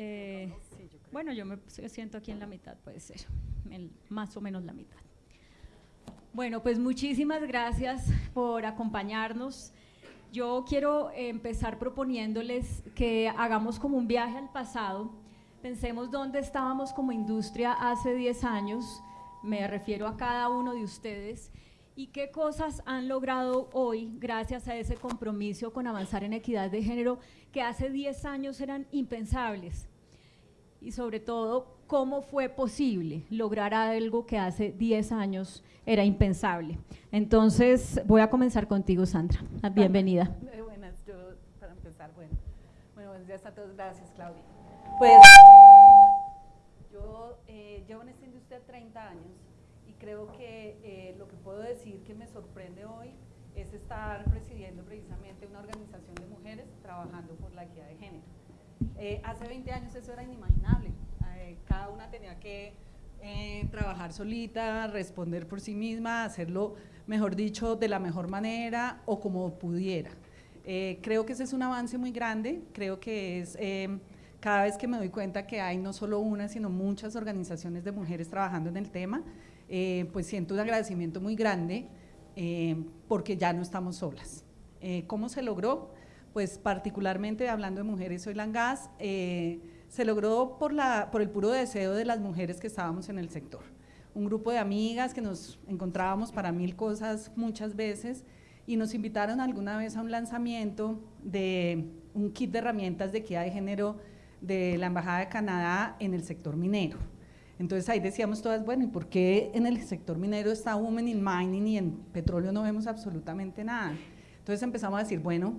Eh, bueno, yo me siento aquí en la mitad, puede ser, más o menos la mitad. Bueno, pues muchísimas gracias por acompañarnos. Yo quiero empezar proponiéndoles que hagamos como un viaje al pasado. Pensemos dónde estábamos como industria hace 10 años, me refiero a cada uno de ustedes, y qué cosas han logrado hoy gracias a ese compromiso con avanzar en equidad de género que hace 10 años eran impensables. Y sobre todo, cómo fue posible lograr algo que hace 10 años era impensable. Entonces, voy a comenzar contigo, Sandra. Bienvenida. Buenas, yo para empezar, bueno, bueno buenos días a todos, gracias Claudia. Pues yo eh, llevo en esta industria 30 años creo que eh, lo que puedo decir que me sorprende hoy es estar presidiendo precisamente una organización de mujeres trabajando por la equidad de género. Eh, hace 20 años eso era inimaginable, cada una tenía que eh, trabajar solita, responder por sí misma, hacerlo, mejor dicho, de la mejor manera o como pudiera. Eh, creo que ese es un avance muy grande, creo que es em, cada vez que me doy cuenta que hay no solo una, sino muchas organizaciones de mujeres trabajando en el tema, eh, pues siento un agradecimiento muy grande porque ya no estamos solas. ¿Cómo se logró? Pues particularmente hablando de mujeres, soy Langas, se logró por, por el puro deseo de las mujeres que estábamos en el sector. Un grupo de amigas que nos encontrábamos para mil cosas muchas veces y nos invitaron alguna vez a un lanzamiento de un kit de herramientas de equidad de género de la Embajada de Canadá en el sector minero. Entonces ahí decíamos todas, bueno, ¿y por qué en el sector minero está Women in Mining y en petróleo no vemos absolutamente nada? Entonces empezamos a decir, bueno,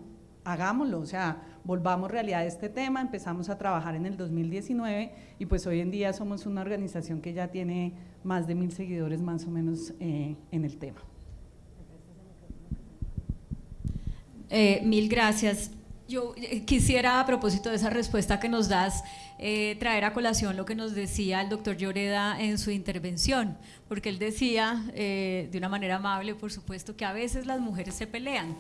hagámoslo, o sea, volvamos realidad a este tema, empezamos a trabajar en el 2019 y pues hoy en día somos una organización que ya tiene más de mil seguidores más o menos eh, en el tema. Eh, mil gracias. Yo eh, quisiera, a propósito de esa respuesta que nos das, traer a colación lo que nos decía el doctor Lloreda en su intervención, porque él decía, de una manera amable, por supuesto, que a veces las mujeres se pelean,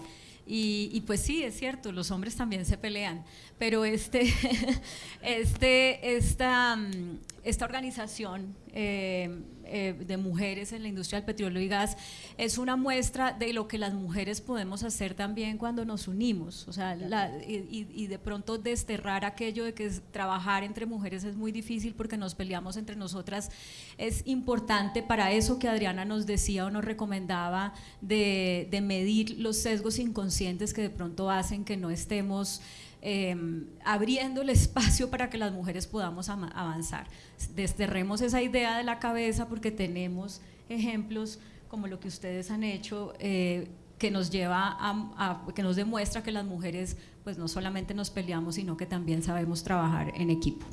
y, pues sí, es cierto, los hombres también se pelean, pero este, este, esta, mm, esta organización eh, eh, de mujeres en la industria del petróleo y gas es una muestra de lo que las mujeres podemos hacer también cuando nos unimos, o sea, y, de pronto desterrar aquello de que trabajar entre mujeres es muy difícil porque nos peleamos entre nosotras, es importante para eso que Adriana nos decía o nos recomendaba de, de medir los sesgos inconscientes que de pronto hacen que no estemos Em, abriendo el espacio para que las mujeres podamos avanzar. Desterremos esa idea de la cabeza porque tenemos ejemplos como lo que ustedes han hecho eh, que nos lleva a, que nos demuestra que las mujeres pues no solamente nos peleamos sino que también sabemos trabajar en equipo.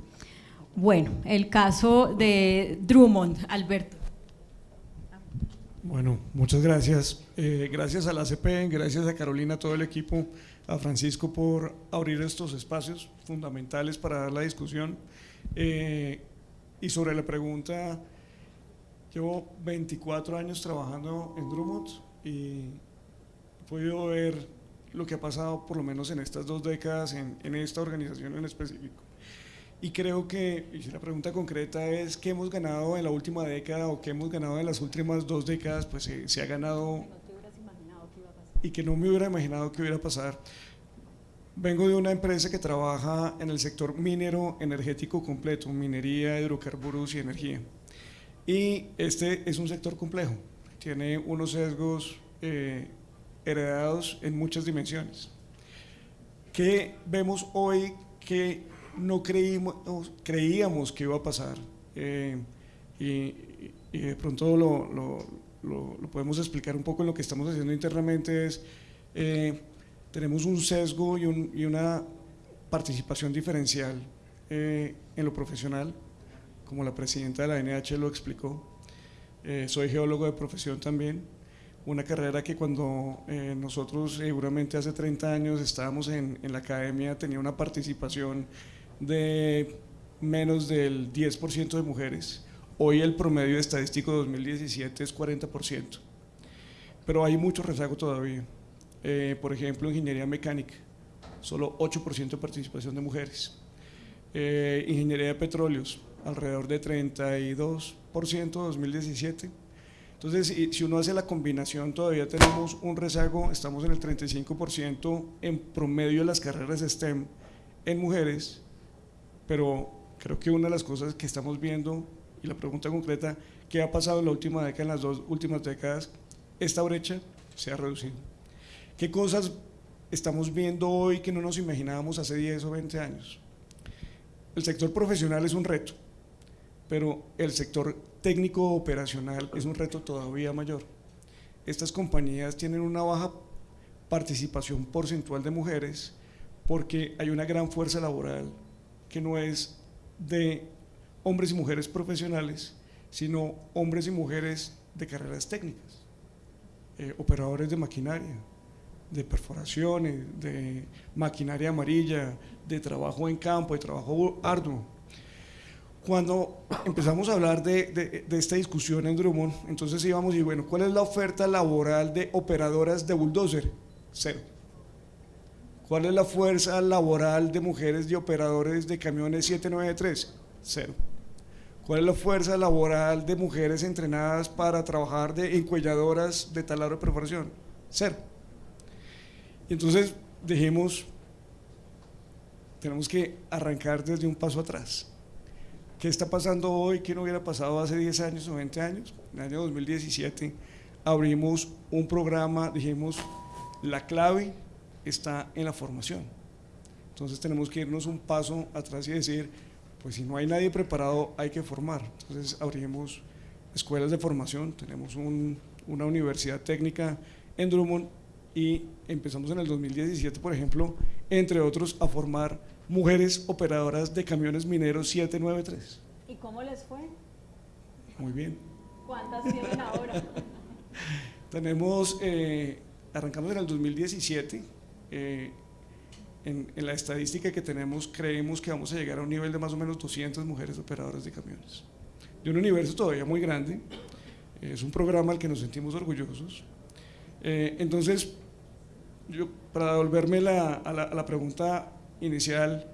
Bueno, el caso de Drummond, Alberto. Bueno, muchas gracias. Eh, gracias a la CP, gracias a Carolina, todo el equipo a Francisco por abrir estos espacios fundamentales para la discusión. Eh, y sobre la pregunta, llevo 24 años trabajando en Drummond y he podido ver lo que ha pasado por lo menos en estas dos décadas en, esta organización en específico. Y creo que, si la pregunta concreta es qué hemos ganado en la última década o qué hemos ganado en las últimas dos décadas, pues se ha ganado y que no me hubiera imaginado que hubiera pasar. Vengo de una empresa que trabaja en el sector minero energético completo, minería, hidrocarburos y energía. Y este es un sector complejo, tiene unos sesgos eh, heredados en muchas dimensiones. ¿Qué vemos hoy que no creímos, creíamos que iba a pasar? Eh, y, de pronto lo lo, podemos explicar un poco en lo que estamos haciendo internamente, es eh, tenemos un sesgo y, una participación diferencial eh, en lo profesional, como la presidenta de la NH lo explicó. Eh, soy geólogo de profesión también, una carrera que cuando nosotros seguramente hace 30 años estábamos en, en la academia tenía una participación de menos del 10% de mujeres Hoy el promedio estadístico de 2017 es 40%, pero hay mucho rezago todavía. Eh, por ejemplo, ingeniería mecánica, solo 8% de participación de mujeres. Eh, ingeniería de petróleos, alrededor de 32% en 2017. Entonces, si uno hace la combinación, todavía tenemos un rezago, estamos en el 35% en promedio de las carreras STEM en mujeres, pero creo que una de las cosas que estamos viendo, la pregunta concreta, ¿qué ha pasado en la última década, en las dos últimas décadas? Esta brecha se ha reducido. ¿Qué cosas estamos viendo hoy que no nos imaginábamos hace 10 o 20 años? El sector profesional es un reto, pero el sector técnico operacional es un reto todavía mayor. Estas compañías tienen una baja participación porcentual de mujeres porque hay una gran fuerza laboral que no es de hombres y mujeres profesionales, sino hombres y mujeres de carreras técnicas, eh, operadores de maquinaria, de perforaciones, de maquinaria amarilla, de trabajo en campo, de trabajo arduo. Cuando empezamos a hablar de, de, esta discusión en Drummond, entonces íbamos y bueno, ¿cuál es la oferta laboral de operadoras de bulldozer? Cero. ¿Cuál es la fuerza laboral de mujeres y operadores de camiones 793? Cero. ¿Cuál es la fuerza laboral de mujeres entrenadas para trabajar de encuelladoras de taladro de perforación? Cero. Y entonces dijimos, tenemos que arrancar desde un paso atrás. ¿Qué está pasando hoy ¿Qué no hubiera pasado hace 10 años o 20 años? En el año 2017 abrimos un programa, dijimos, la clave está en la formación. Entonces tenemos que irnos un paso atrás y decir, pues si no hay nadie preparado, hay que formar. Entonces abrimos escuelas de formación, tenemos una universidad técnica en Drummond y empezamos en el 2017, por ejemplo, entre otros, a formar mujeres operadoras de camiones mineros 793. ¿Y cómo les fue? Muy bien. ¿Cuántas tienen ahora? Tenemos, eh, arrancamos en el 2017, eh, en, en, la estadística que tenemos, creemos que vamos a llegar a un nivel de más o menos 200 mujeres operadoras de camiones. De un universo todavía muy grande, es un programa al que nos sentimos orgullosos. Eh, entonces, yo, para devolverme a, la, pregunta inicial,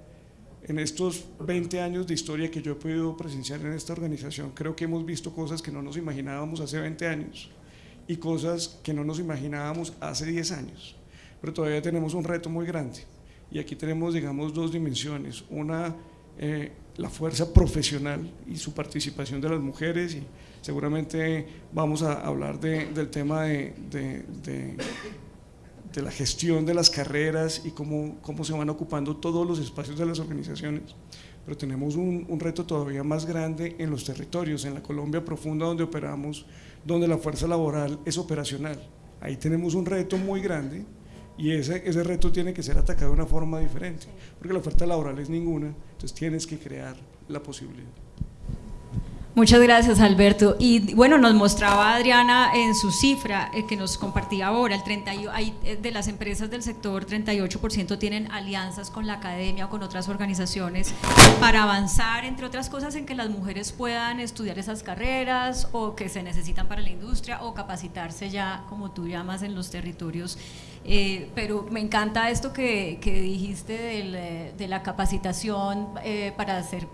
en estos 20 años de historia que yo he podido presenciar en esta organización, creo que hemos visto cosas que no nos imaginábamos hace 20 años y cosas que no nos imaginábamos hace 10 años. Pero todavía tenemos un reto muy grande y aquí tenemos, digamos, dos dimensiones. Una, eh, la fuerza profesional y su participación de las mujeres y seguramente vamos a hablar del tema de, de la gestión de las carreras y cómo, cómo se van ocupando todos los espacios de las organizaciones. Pero tenemos un, un, reto todavía más grande en los territorios, en la Colombia profunda donde operamos, donde la fuerza laboral es operacional. Ahí tenemos un reto muy grande y ese, ese reto tiene que ser atacado de una forma diferente, porque la oferta laboral es ninguna, entonces tienes que crear la posibilidad. Muchas gracias, Alberto. Y bueno, nos mostraba Adriana en su cifra eh, que nos compartía ahora, el 30, hay, eh, de las empresas del sector, 38% tienen alianzas con la academia o con otras organizaciones para avanzar, entre otras cosas, en que las mujeres puedan estudiar esas carreras o que se necesitan para la industria o capacitarse ya, como tú llamas, en los territorios eh, pero me encanta esto que, dijiste eh, de la capacitación eh, para ser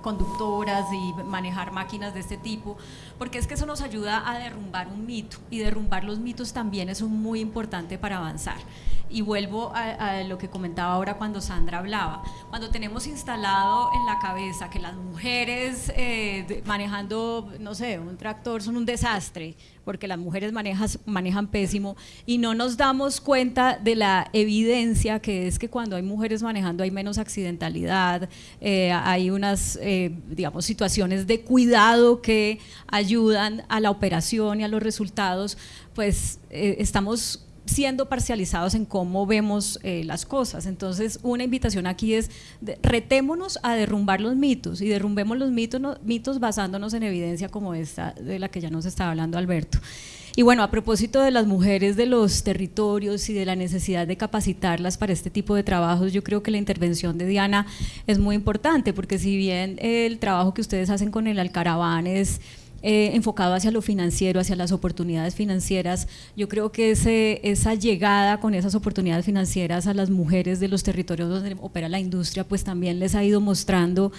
conductoras y manejar máquinas de este tipo, porque es que eso nos ayuda a derrumbar un mito y derrumbar los mitos también es muy importante para avanzar. Y vuelvo a, lo que comentaba ahora cuando Sandra hablaba, cuando tenemos instalado en la cabeza que las mujeres manejando, no sé, un tractor son un desastre, porque las mujeres manejan pésimo y no nos damos cuenta de la evidencia que es que cuando hay mujeres manejando hay menos accidentalidad, eh, hay unas, eh, digamos, situaciones de cuidado que ayudan a la operación y a los resultados, pues eh, estamos siendo parcializados en cómo vemos las cosas. Entonces, una invitación aquí es, retémonos a derrumbar los mitos y derrumbemos los mitos, mitos basándonos en evidencia como esta de la que ya nos estaba hablando Alberto. Y bueno, a propósito de las mujeres de los territorios y de la necesidad de capacitarlas para este tipo de trabajos, yo creo que la intervención de Diana es muy importante, porque si bien el trabajo que ustedes hacen con el Alcaraván es eh, enfocado hacia lo financiero, hacia las oportunidades financieras. Yo creo que esa llegada con esas oportunidades financieras a las mujeres de los territorios donde opera la industria, pues también les ha ido mostrando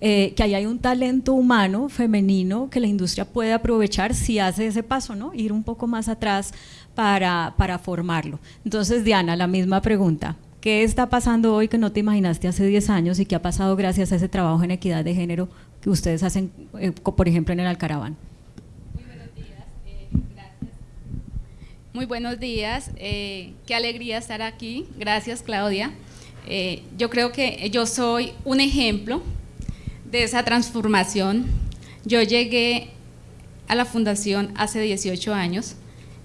eh, que ahí hay un talento humano femenino que la industria puede aprovechar si hace ese paso, ¿no? Ir un poco más atrás para, para formarlo. Entonces, Diana, la misma pregunta. ¿Qué está pasando hoy que no te imaginaste hace 10 años y qué ha pasado gracias a ese trabajo en equidad de género que ustedes hacen, eh, por ejemplo, en el Alcaraván? Muy buenos días, eh, gracias. Muy buenos días, qué alegría estar aquí. Gracias, Claudia. yo creo que yo soy un ejemplo de esa transformación. Yo llegué a la fundación hace 18 años.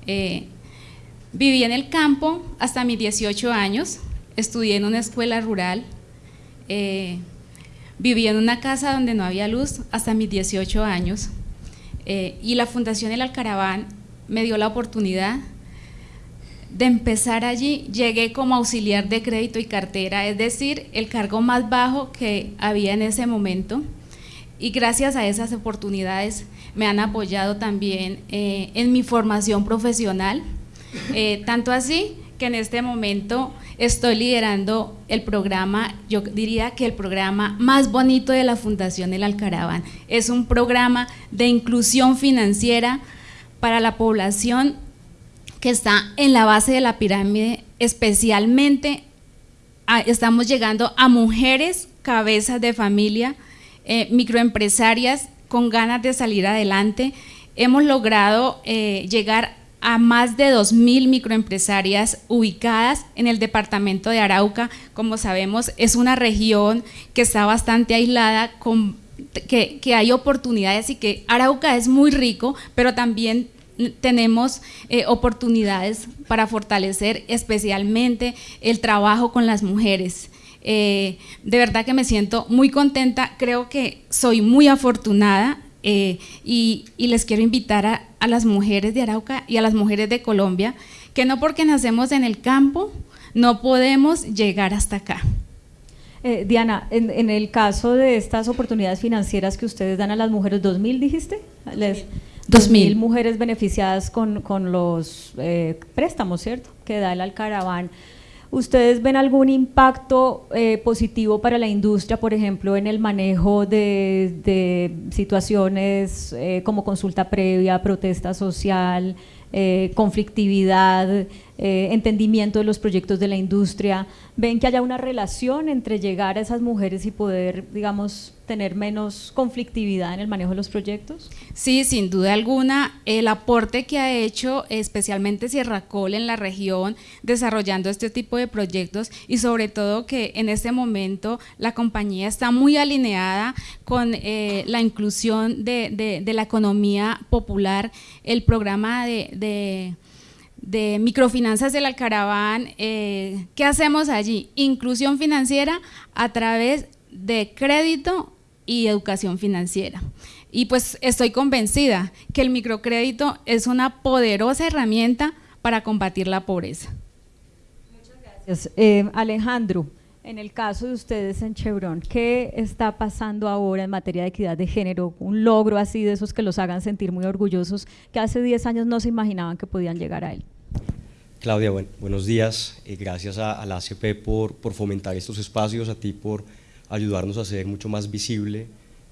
Eh, viví en el campo hasta mis 18 años, estudié en una escuela rural, eh, viví en una casa donde no había luz hasta mis 18 años. Eh, y la Fundación El Alcaraván me dio la oportunidad de empezar allí, llegué como auxiliar de crédito y cartera, es decir, el cargo más bajo que había en ese momento. Y gracias a esas oportunidades me han apoyado también eh, en mi formación profesional, eh, tanto así que en este momento estoy liderando el programa, yo diría que el programa más bonito de la Fundación El Alcaraván. Es un programa de inclusión financiera para la población que está en la base de la pirámide, especialmente estamos llegando a mujeres cabezas de familia, eh, microempresarias con ganas de salir adelante. Hemos logrado eh, llegar a más de 2.000 microempresarias ubicadas en el departamento de Arauca. Como sabemos, es una región que está bastante aislada, que hay oportunidades y que Arauca es muy rico, pero también tenemos eh, oportunidades para fortalecer especialmente el trabajo con las mujeres. Eh, de verdad que me siento muy contenta, creo que soy muy afortunada eh, y, les quiero invitar a, las mujeres de Arauca y a las mujeres de Colombia que no porque nacemos en el campo no podemos llegar hasta acá. Diana, en, el caso de estas oportunidades financieras que ustedes dan a las mujeres, ¿2000 dijiste? Les, 2.000 mujeres beneficiadas con, los eh, préstamos, ¿cierto?, que da el Alcaraván. ¿Ustedes ven algún impacto eh, positivo para la industria, por ejemplo, en el manejo de, situaciones eh, como consulta previa, protesta social, conflictividad, entendimiento de los proyectos de la industria? ¿Ven que haya una relación entre llegar a esas mujeres y poder, digamos, tener menos conflictividad en el manejo de los proyectos? Sí, sin duda alguna, el aporte que ha hecho especialmente Sierra Col en la región desarrollando este tipo de proyectos y sobre todo que en este momento la compañía está muy alineada con eh, la inclusión de, la economía popular, el programa de, microfinanzas del Alcaraván, eh, ¿qué hacemos allí? Inclusión financiera a través de crédito y educación financiera. Y pues estoy convencida que el microcrédito es una poderosa herramienta para combatir la pobreza. Muchas gracias. Eh, Alejandro, en el caso de ustedes en Chevron, ¿qué está pasando ahora en materia de equidad de género? Un logro así de esos que los hagan sentir muy orgullosos, que hace 10 años no se imaginaban que podían llegar a él. Claudia, buenos días. Eh, gracias a, la ACP por, por fomentar estos espacios, a ti por ayudarnos a hacer mucho más visible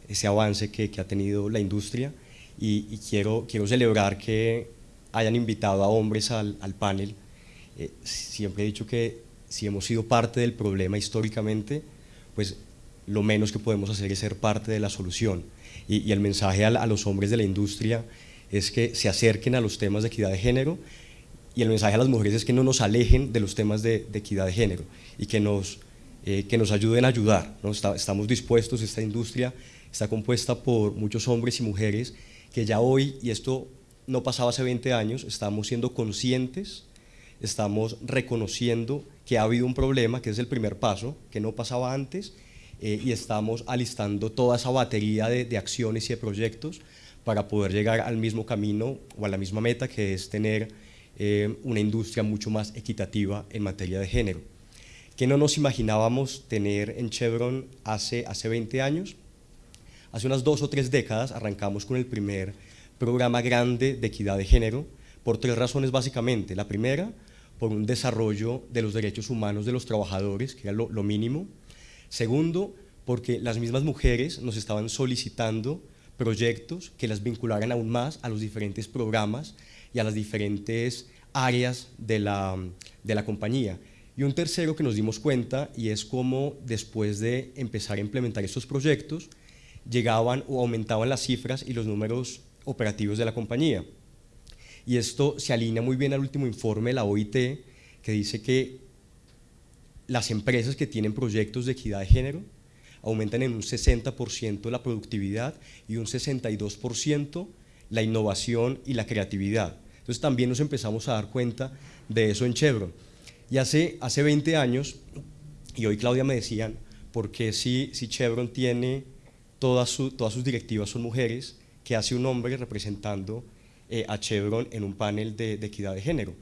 ese avance que, que ha tenido la industria y, quiero, quiero celebrar que hayan invitado a hombres al, al panel. Eh, siempre he dicho que si hemos sido parte del problema históricamente, pues lo menos que podemos hacer es ser parte de la solución. Y, el mensaje a, los hombres de la industria es que se acerquen a los temas de equidad de género y el mensaje a las mujeres es que no nos alejen de los temas de, equidad de género y que nos eh, que nos ayuden a ayudar. estamos dispuestos, esta industria está compuesta por muchos hombres y mujeres que ya hoy, y esto no pasaba hace 20 años, estamos siendo conscientes, estamos reconociendo que ha habido un problema, que es el primer paso, que no pasaba antes, eh, y estamos alistando toda esa batería de, acciones y de proyectos para poder llegar al mismo camino o a la misma meta que es tener eh, una industria mucho más equitativa en materia de género que no nos imaginábamos tener en Chevron hace, hace 20 años. Hace unas dos o tres décadas arrancamos con el primer programa grande de equidad de género por tres razones básicamente. La primera, por un desarrollo de los derechos humanos de los trabajadores, que era lo, mínimo. Segundo, porque las mismas mujeres nos estaban solicitando proyectos que las vincularan aún más a los diferentes programas y a las diferentes áreas de la, de la compañía. Y un tercero que nos dimos cuenta y es cómo después de empezar a implementar estos proyectos llegaban o aumentaban las cifras y los números operativos de la compañía. Y esto se alinea muy bien al último informe de la OIT que dice que las empresas que tienen proyectos de equidad de género aumentan en un 60% la productividad y un 62% la innovación y la creatividad. Entonces también nos empezamos a dar cuenta de eso en Chevron. Y hace, hace 20 años, y hoy Claudia me decían, porque si, si Chevron tiene todas, todas sus directivas son mujeres, que hace un hombre representando eh, a Chevron en un panel de, equidad de género?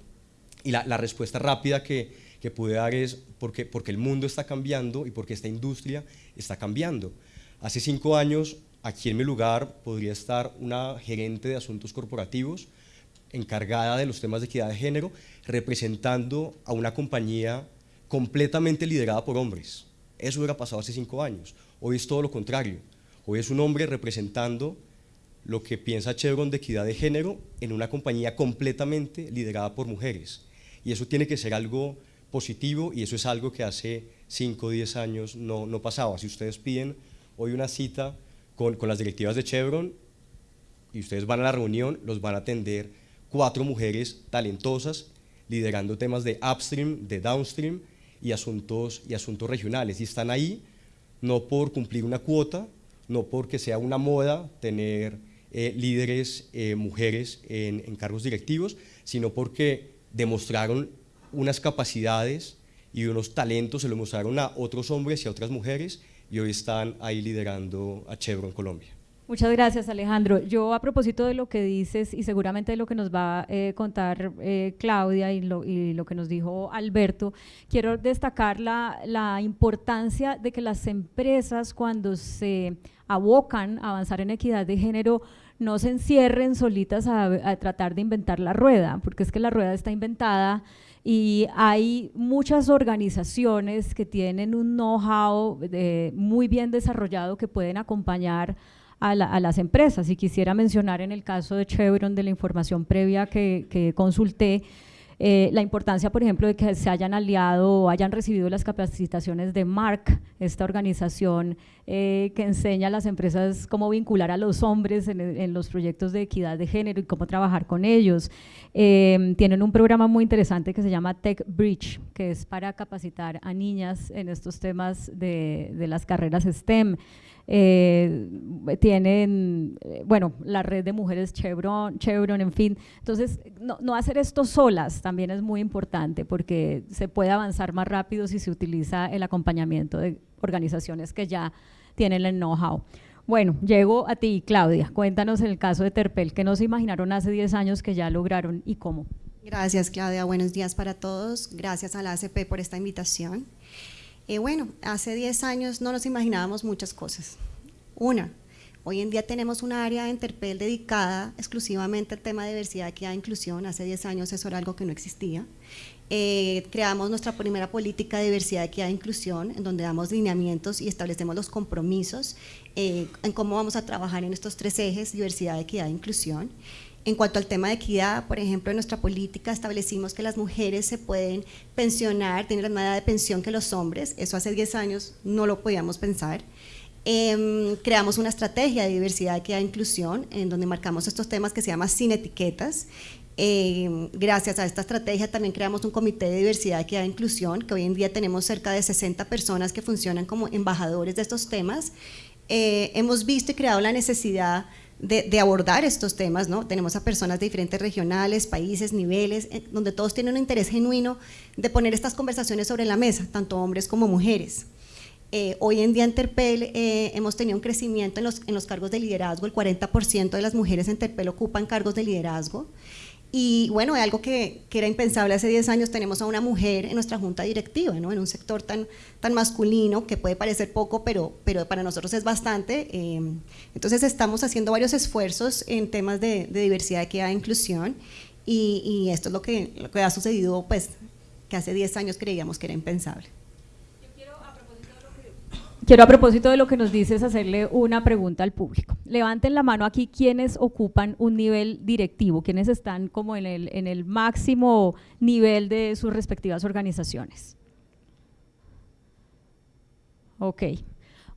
Y la, la respuesta rápida que, que, pude dar es porque, porque el mundo está cambiando y porque esta industria está cambiando. Hace cinco años, aquí en mi lugar, podría estar una gerente de asuntos corporativos encargada de los temas de equidad de género, representando a una compañía completamente liderada por hombres. Eso hubiera pasado hace cinco años. Hoy es todo lo contrario. Hoy es un hombre representando lo que piensa Chevron de equidad de género en una compañía completamente liderada por mujeres. Y eso tiene que ser algo positivo y eso es algo que hace 5 o 10 años no, no, pasaba. Si ustedes piden hoy una cita con, con las directivas de Chevron y ustedes van a la reunión, los van a atender cuatro mujeres talentosas liderando temas de upstream, de downstream y asuntos, y asuntos regionales. Y están ahí no por cumplir una cuota, no porque sea una moda tener eh, líderes eh, mujeres en, cargos directivos, sino porque demostraron unas capacidades y unos talentos, se lo mostraron a otros hombres y a otras mujeres y hoy están ahí liderando a Chevron Colombia. Muchas gracias, Alejandro. Yo a propósito de lo que dices y seguramente de lo que nos va a eh, contar Claudia y lo, y lo, que nos dijo Alberto, quiero destacar la, la, importancia de que las empresas cuando se abocan a avanzar en equidad de género no se encierren solitas a, tratar de inventar la rueda, porque es que la rueda está inventada y hay muchas organizaciones que tienen un know-how muy bien desarrollado que pueden acompañar a, las empresas. Y quisiera mencionar en el caso de Chevron, de la información previa que, que consulté, eh, la importancia, por ejemplo, de que se hayan aliado o hayan recibido las capacitaciones de MARC, esta organización eh, que enseña a las empresas cómo vincular a los hombres en, los proyectos de equidad de género y cómo trabajar con ellos. Eh, tienen un programa muy interesante que se llama Tech Bridge, que es para capacitar a niñas en estos temas de, las carreras STEM. Eh, tienen, bueno, la red de mujeres Chevron, Chevron en fin. Entonces, no, hacer esto solas también es muy importante porque se puede avanzar más rápido si se utiliza el acompañamiento de organizaciones que ya tienen el know-how. Bueno, llego a ti, Claudia. Cuéntanos el caso de Terpel, que no se imaginaron hace 10 años que ya lograron y cómo. Gracias, Claudia. Buenos días para todos. Gracias a la ACP por esta invitación. Eh, bueno, hace 10 años no nos imaginábamos muchas cosas. Una, hoy en día tenemos una área de Interpel dedicada exclusivamente al tema de diversidad, equidad e inclusión. Hace 10 años eso era algo que no existía. Eh, creamos nuestra primera política de diversidad, equidad e inclusión, en donde damos lineamientos y establecemos los compromisos eh, en cómo vamos a trabajar en estos tres ejes, diversidad, equidad e inclusión. En cuanto al tema de equidad, por ejemplo, en nuestra política establecimos que las mujeres se pueden pensionar, tienen la misma edad de pensión que los hombres, eso hace 10 años no lo podíamos pensar. Em, creamos una estrategia de diversidad, equidad e inclusión, en donde marcamos estos temas que se llama sin etiquetas. Em, gracias a esta estrategia también creamos un comité de diversidad, equidad e inclusión, que hoy en día tenemos cerca de 60 personas que funcionan como embajadores de estos temas. Eh, hemos visto y creado la necesidad de, abordar estos temas, ¿no? Tenemos a personas de diferentes regionales, países, niveles, donde todos tienen un interés genuino de poner estas conversaciones sobre la mesa, tanto hombres como mujeres. Eh, hoy en día en Terpel eh, hemos tenido un crecimiento en los, en los cargos de liderazgo, el 40% de las mujeres en Terpel ocupan cargos de liderazgo. Y bueno, algo que, que, era impensable hace 10 años, tenemos a una mujer en nuestra junta directiva, ¿no? en un sector tan, tan masculino que puede parecer poco, pero, pero para nosotros es bastante. Eh, entonces estamos haciendo varios esfuerzos en temas de, de diversidad, equidad e inclusión y, y, esto es lo que, lo que ha sucedido, pues, que hace 10 años creíamos que era impensable. Quiero a propósito de lo que nos dices hacerle una pregunta al público. Levanten la mano aquí quienes ocupan un nivel directivo, quienes están como en el, en el máximo nivel de sus respectivas organizaciones. Ok.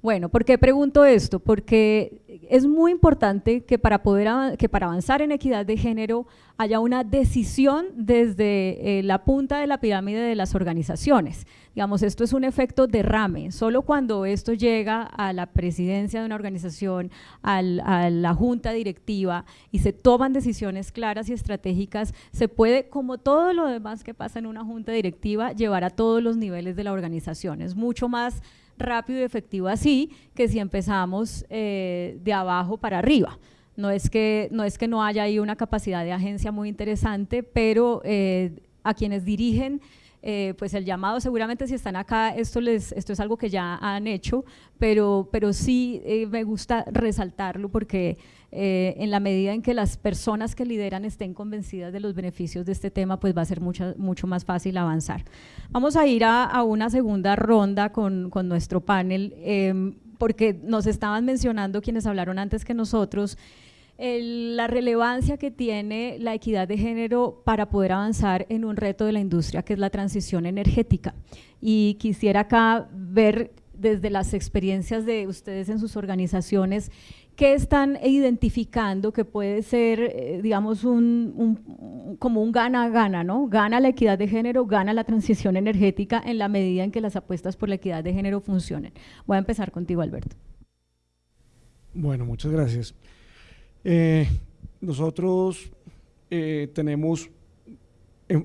Bueno, ¿por qué pregunto esto? Porque es muy importante que para, poder, que para avanzar en equidad de género haya una decisión desde eh, la punta de la pirámide de las organizaciones. Digamos, esto es un efecto derrame. Solo cuando esto llega a la presidencia de una organización, a la junta directiva y se toman decisiones claras y estratégicas, se puede, como todo lo demás que pasa en una junta directiva, llevar a todos los niveles de la organización. Es mucho más rápido y efectivo así que si empezamos eh, de abajo para arriba. No es, que, no es que no haya ahí una capacidad de agencia muy interesante, pero eh, a quienes dirigen eh, pues el llamado seguramente si están acá, esto, les, esto es algo que ya han hecho, pero, pero sí eh, me gusta resaltarlo porque eh, en la medida en que las personas que lideran estén convencidas de los beneficios de este tema, pues va a ser mucho, mucho más fácil avanzar. Vamos a ir a, a una segunda ronda con, con nuestro panel, porque nos estaban mencionando quienes hablaron antes que nosotros, la relevancia que tiene la equidad de género para poder avanzar en un reto de la industria que es la transición energética. Y quisiera acá ver desde las experiencias de ustedes en sus organizaciones, ¿qué están identificando que puede ser, eh, digamos, un, como un gana-gana, ¿no? Gana la equidad de género, gana la transición energética en la medida en que las apuestas por la equidad de género funcionen. Voy a empezar contigo, Alberto. Bueno, muchas gracias. Eh, nosotros eh, tenemos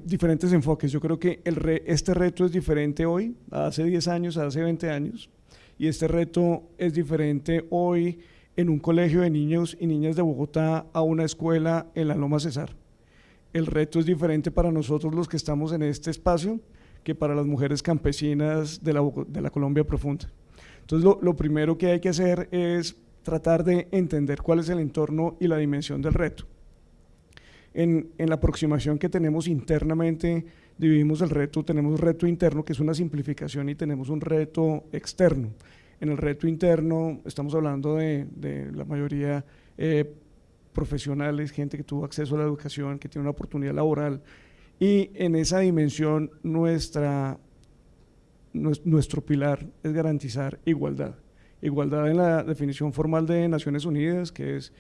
diferentes enfoques. Yo creo que el este reto es diferente hoy, hace 10 años, hace 20 años, y este reto es diferente hoy en un colegio de niños y niñas de Bogotá a una escuela en la Loma Cesar. El reto es diferente para nosotros los que estamos en este espacio que para las mujeres campesinas de la, de la Colombia profunda. Entonces, lo, lo primero que hay que hacer es tratar de entender cuál es el entorno y la dimensión del reto. En, la aproximación que tenemos internamente, dividimos el reto, tenemos un reto interno que es una simplificación y tenemos un reto externo. En el reto interno estamos hablando de, la mayoría eh, profesionales, gente que tuvo acceso a la educación, que tiene una oportunidad laboral, y en esa dimensión nuestra, nuestro pilar es garantizar igualdad. Igualdad en la definición formal de Naciones Unidas, que es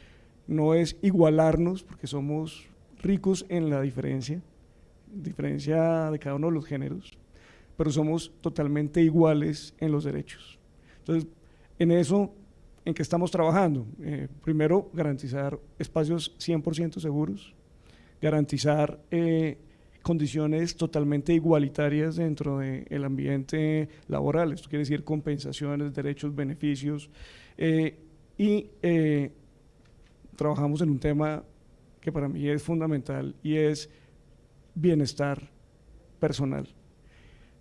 no es igualarnos, porque somos ricos en la diferencia, diferencia de cada uno de los géneros, pero somos totalmente iguales en los derechos. Entonces, en eso, ¿en qué estamos trabajando? Eh, primero, garantizar espacios 100% seguros, garantizar eh, condiciones totalmente igualitarias dentro del ambiente laboral, esto quiere decir compensaciones, derechos, beneficios, eh, y eh, trabajamos en un tema que para mí es fundamental y es bienestar personal.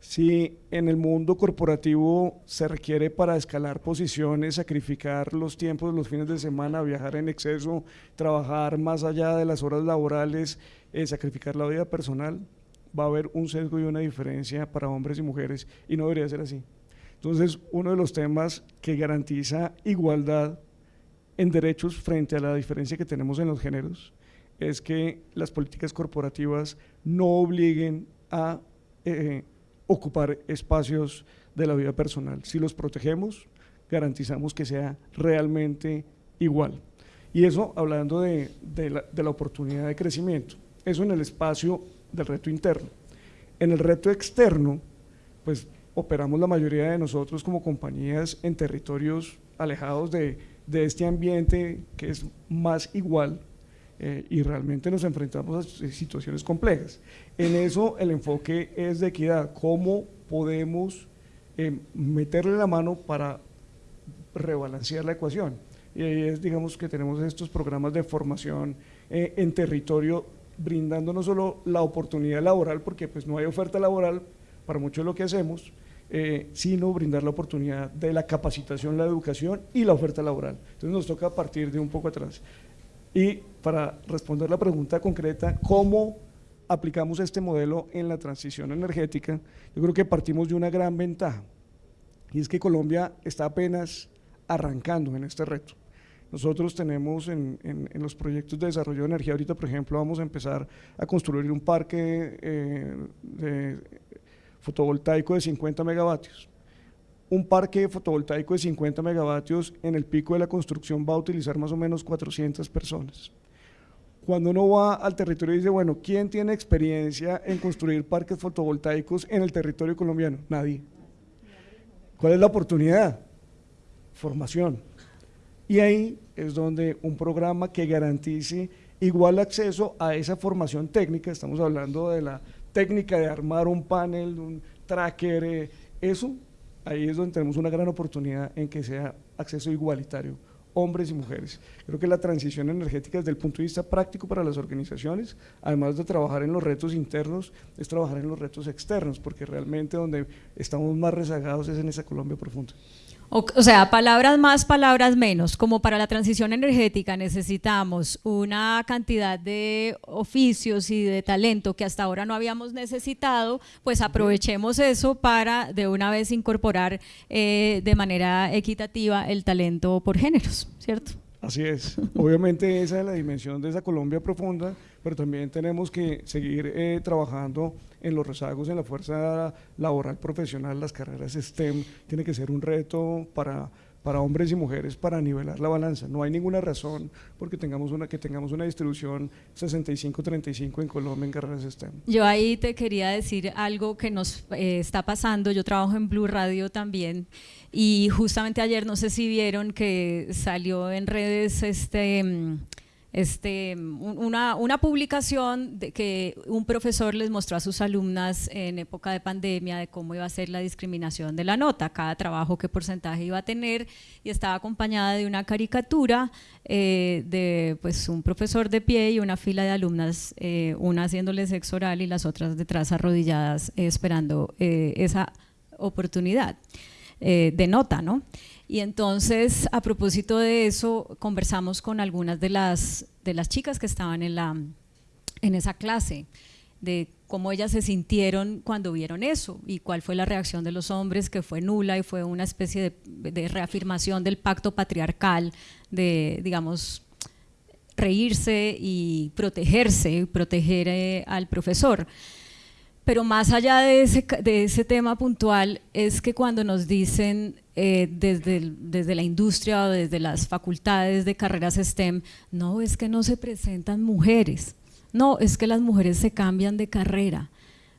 Si en el mundo corporativo se requiere para escalar posiciones, sacrificar los tiempos, los fines de semana, viajar en exceso, trabajar más allá de las horas laborales, eh, sacrificar la vida personal, va a haber un sesgo y una diferencia para hombres y mujeres y no debería ser así. Entonces, uno de los temas que garantiza igualdad en derechos frente a la diferencia que tenemos en los géneros es que las políticas corporativas no obliguen a eh, ocupar espacios de la vida personal. Si los protegemos, garantizamos que sea realmente igual. Y eso hablando de, la, oportunidad de crecimiento. Eso en el espacio del reto interno. En el reto externo, pues operamos la mayoría de nosotros como compañías en territorios alejados de, este ambiente que es más igual eh, y realmente nos enfrentamos a situaciones complejas. En eso el enfoque es de equidad, cómo podemos eh, meterle la mano para rebalancear la ecuación. Y ahí es, digamos, que tenemos estos programas de formación eh, en territorio brindando no solo la oportunidad laboral, porque pues no hay oferta laboral para mucho de lo que hacemos, eh, sino brindar la oportunidad de la capacitación, la educación y la oferta laboral. Entonces nos toca partir de un poco atrás. Y para responder la pregunta concreta, ¿cómo aplicamos este modelo en la transición energética? Yo creo que partimos de una gran ventaja, y es que Colombia está apenas arrancando en este reto. Nosotros tenemos en, los proyectos de desarrollo de energía, ahorita por ejemplo vamos a empezar a construir un parque eh, fotovoltaico de 50 megavatios. Un parque fotovoltaico de 50 megavatios en el pico de la construcción va a utilizar más o menos 400 personas. Cuando uno va al territorio y dice, bueno, ¿quién tiene experiencia en construir parques fotovoltaicos en el territorio colombiano? Nadie. ¿Cuál es la oportunidad? Formación. Y ahí es donde un programa que garantice igual acceso a esa formación técnica, estamos hablando de la técnica de armar un panel, un tracker, eh, eso, ahí es donde tenemos una gran oportunidad en que sea acceso igualitario, hombres y mujeres. Creo que la transición energética desde el punto de vista práctico para las organizaciones, además de trabajar en los retos internos, es trabajar en los retos externos, porque realmente donde estamos más rezagados es en esa Colombia profunda. O, sea, palabras más, palabras menos. Como para la transición energética necesitamos una cantidad de oficios y de talento que hasta ahora no habíamos necesitado, pues aprovechemos eso para de una vez incorporar eh, de manera equitativa el talento por géneros, ¿cierto? Así es. Obviamente esa es la dimensión de esa Colombia profunda, pero también tenemos que seguir eh, trabajando en los rezagos en la fuerza laboral profesional, las carreras STEM, tiene que ser un reto para, para hombres y mujeres para nivelar la balanza. No hay ninguna razón porque tengamos una, que tengamos una distribución 65-35 en Colombia en carreras STEM. Yo ahí te quería decir algo que nos eh, está pasando. Yo trabajo en Blue Radio también y justamente ayer, no sé si vieron que salió en redes este, este, una, una publicación de que un profesor les mostró a sus alumnas en época de pandemia de cómo iba a ser la discriminación de la nota, cada trabajo, qué porcentaje iba a tener, y estaba acompañada de una caricatura eh, de pues, un profesor de pie y una fila de alumnas, eh, una haciéndole sexo oral y las otras detrás arrodilladas esperando eh, esa oportunidad. Eh, de nota, ¿no? Y entonces, a propósito de eso, conversamos con algunas de las, de las chicas que estaban en, la, en esa clase, de cómo ellas se sintieron cuando vieron eso y cuál fue la reacción de los hombres, que fue nula y fue una especie de, reafirmación del pacto patriarcal, de, digamos, reírse y protegerse, proteger eh, al profesor. Pero más allá de ese, de ese tema puntual es que cuando nos dicen eh, desde, desde la industria o desde las facultades de carreras STEM, no, es que no se presentan mujeres, no, es que las mujeres se cambian de carrera.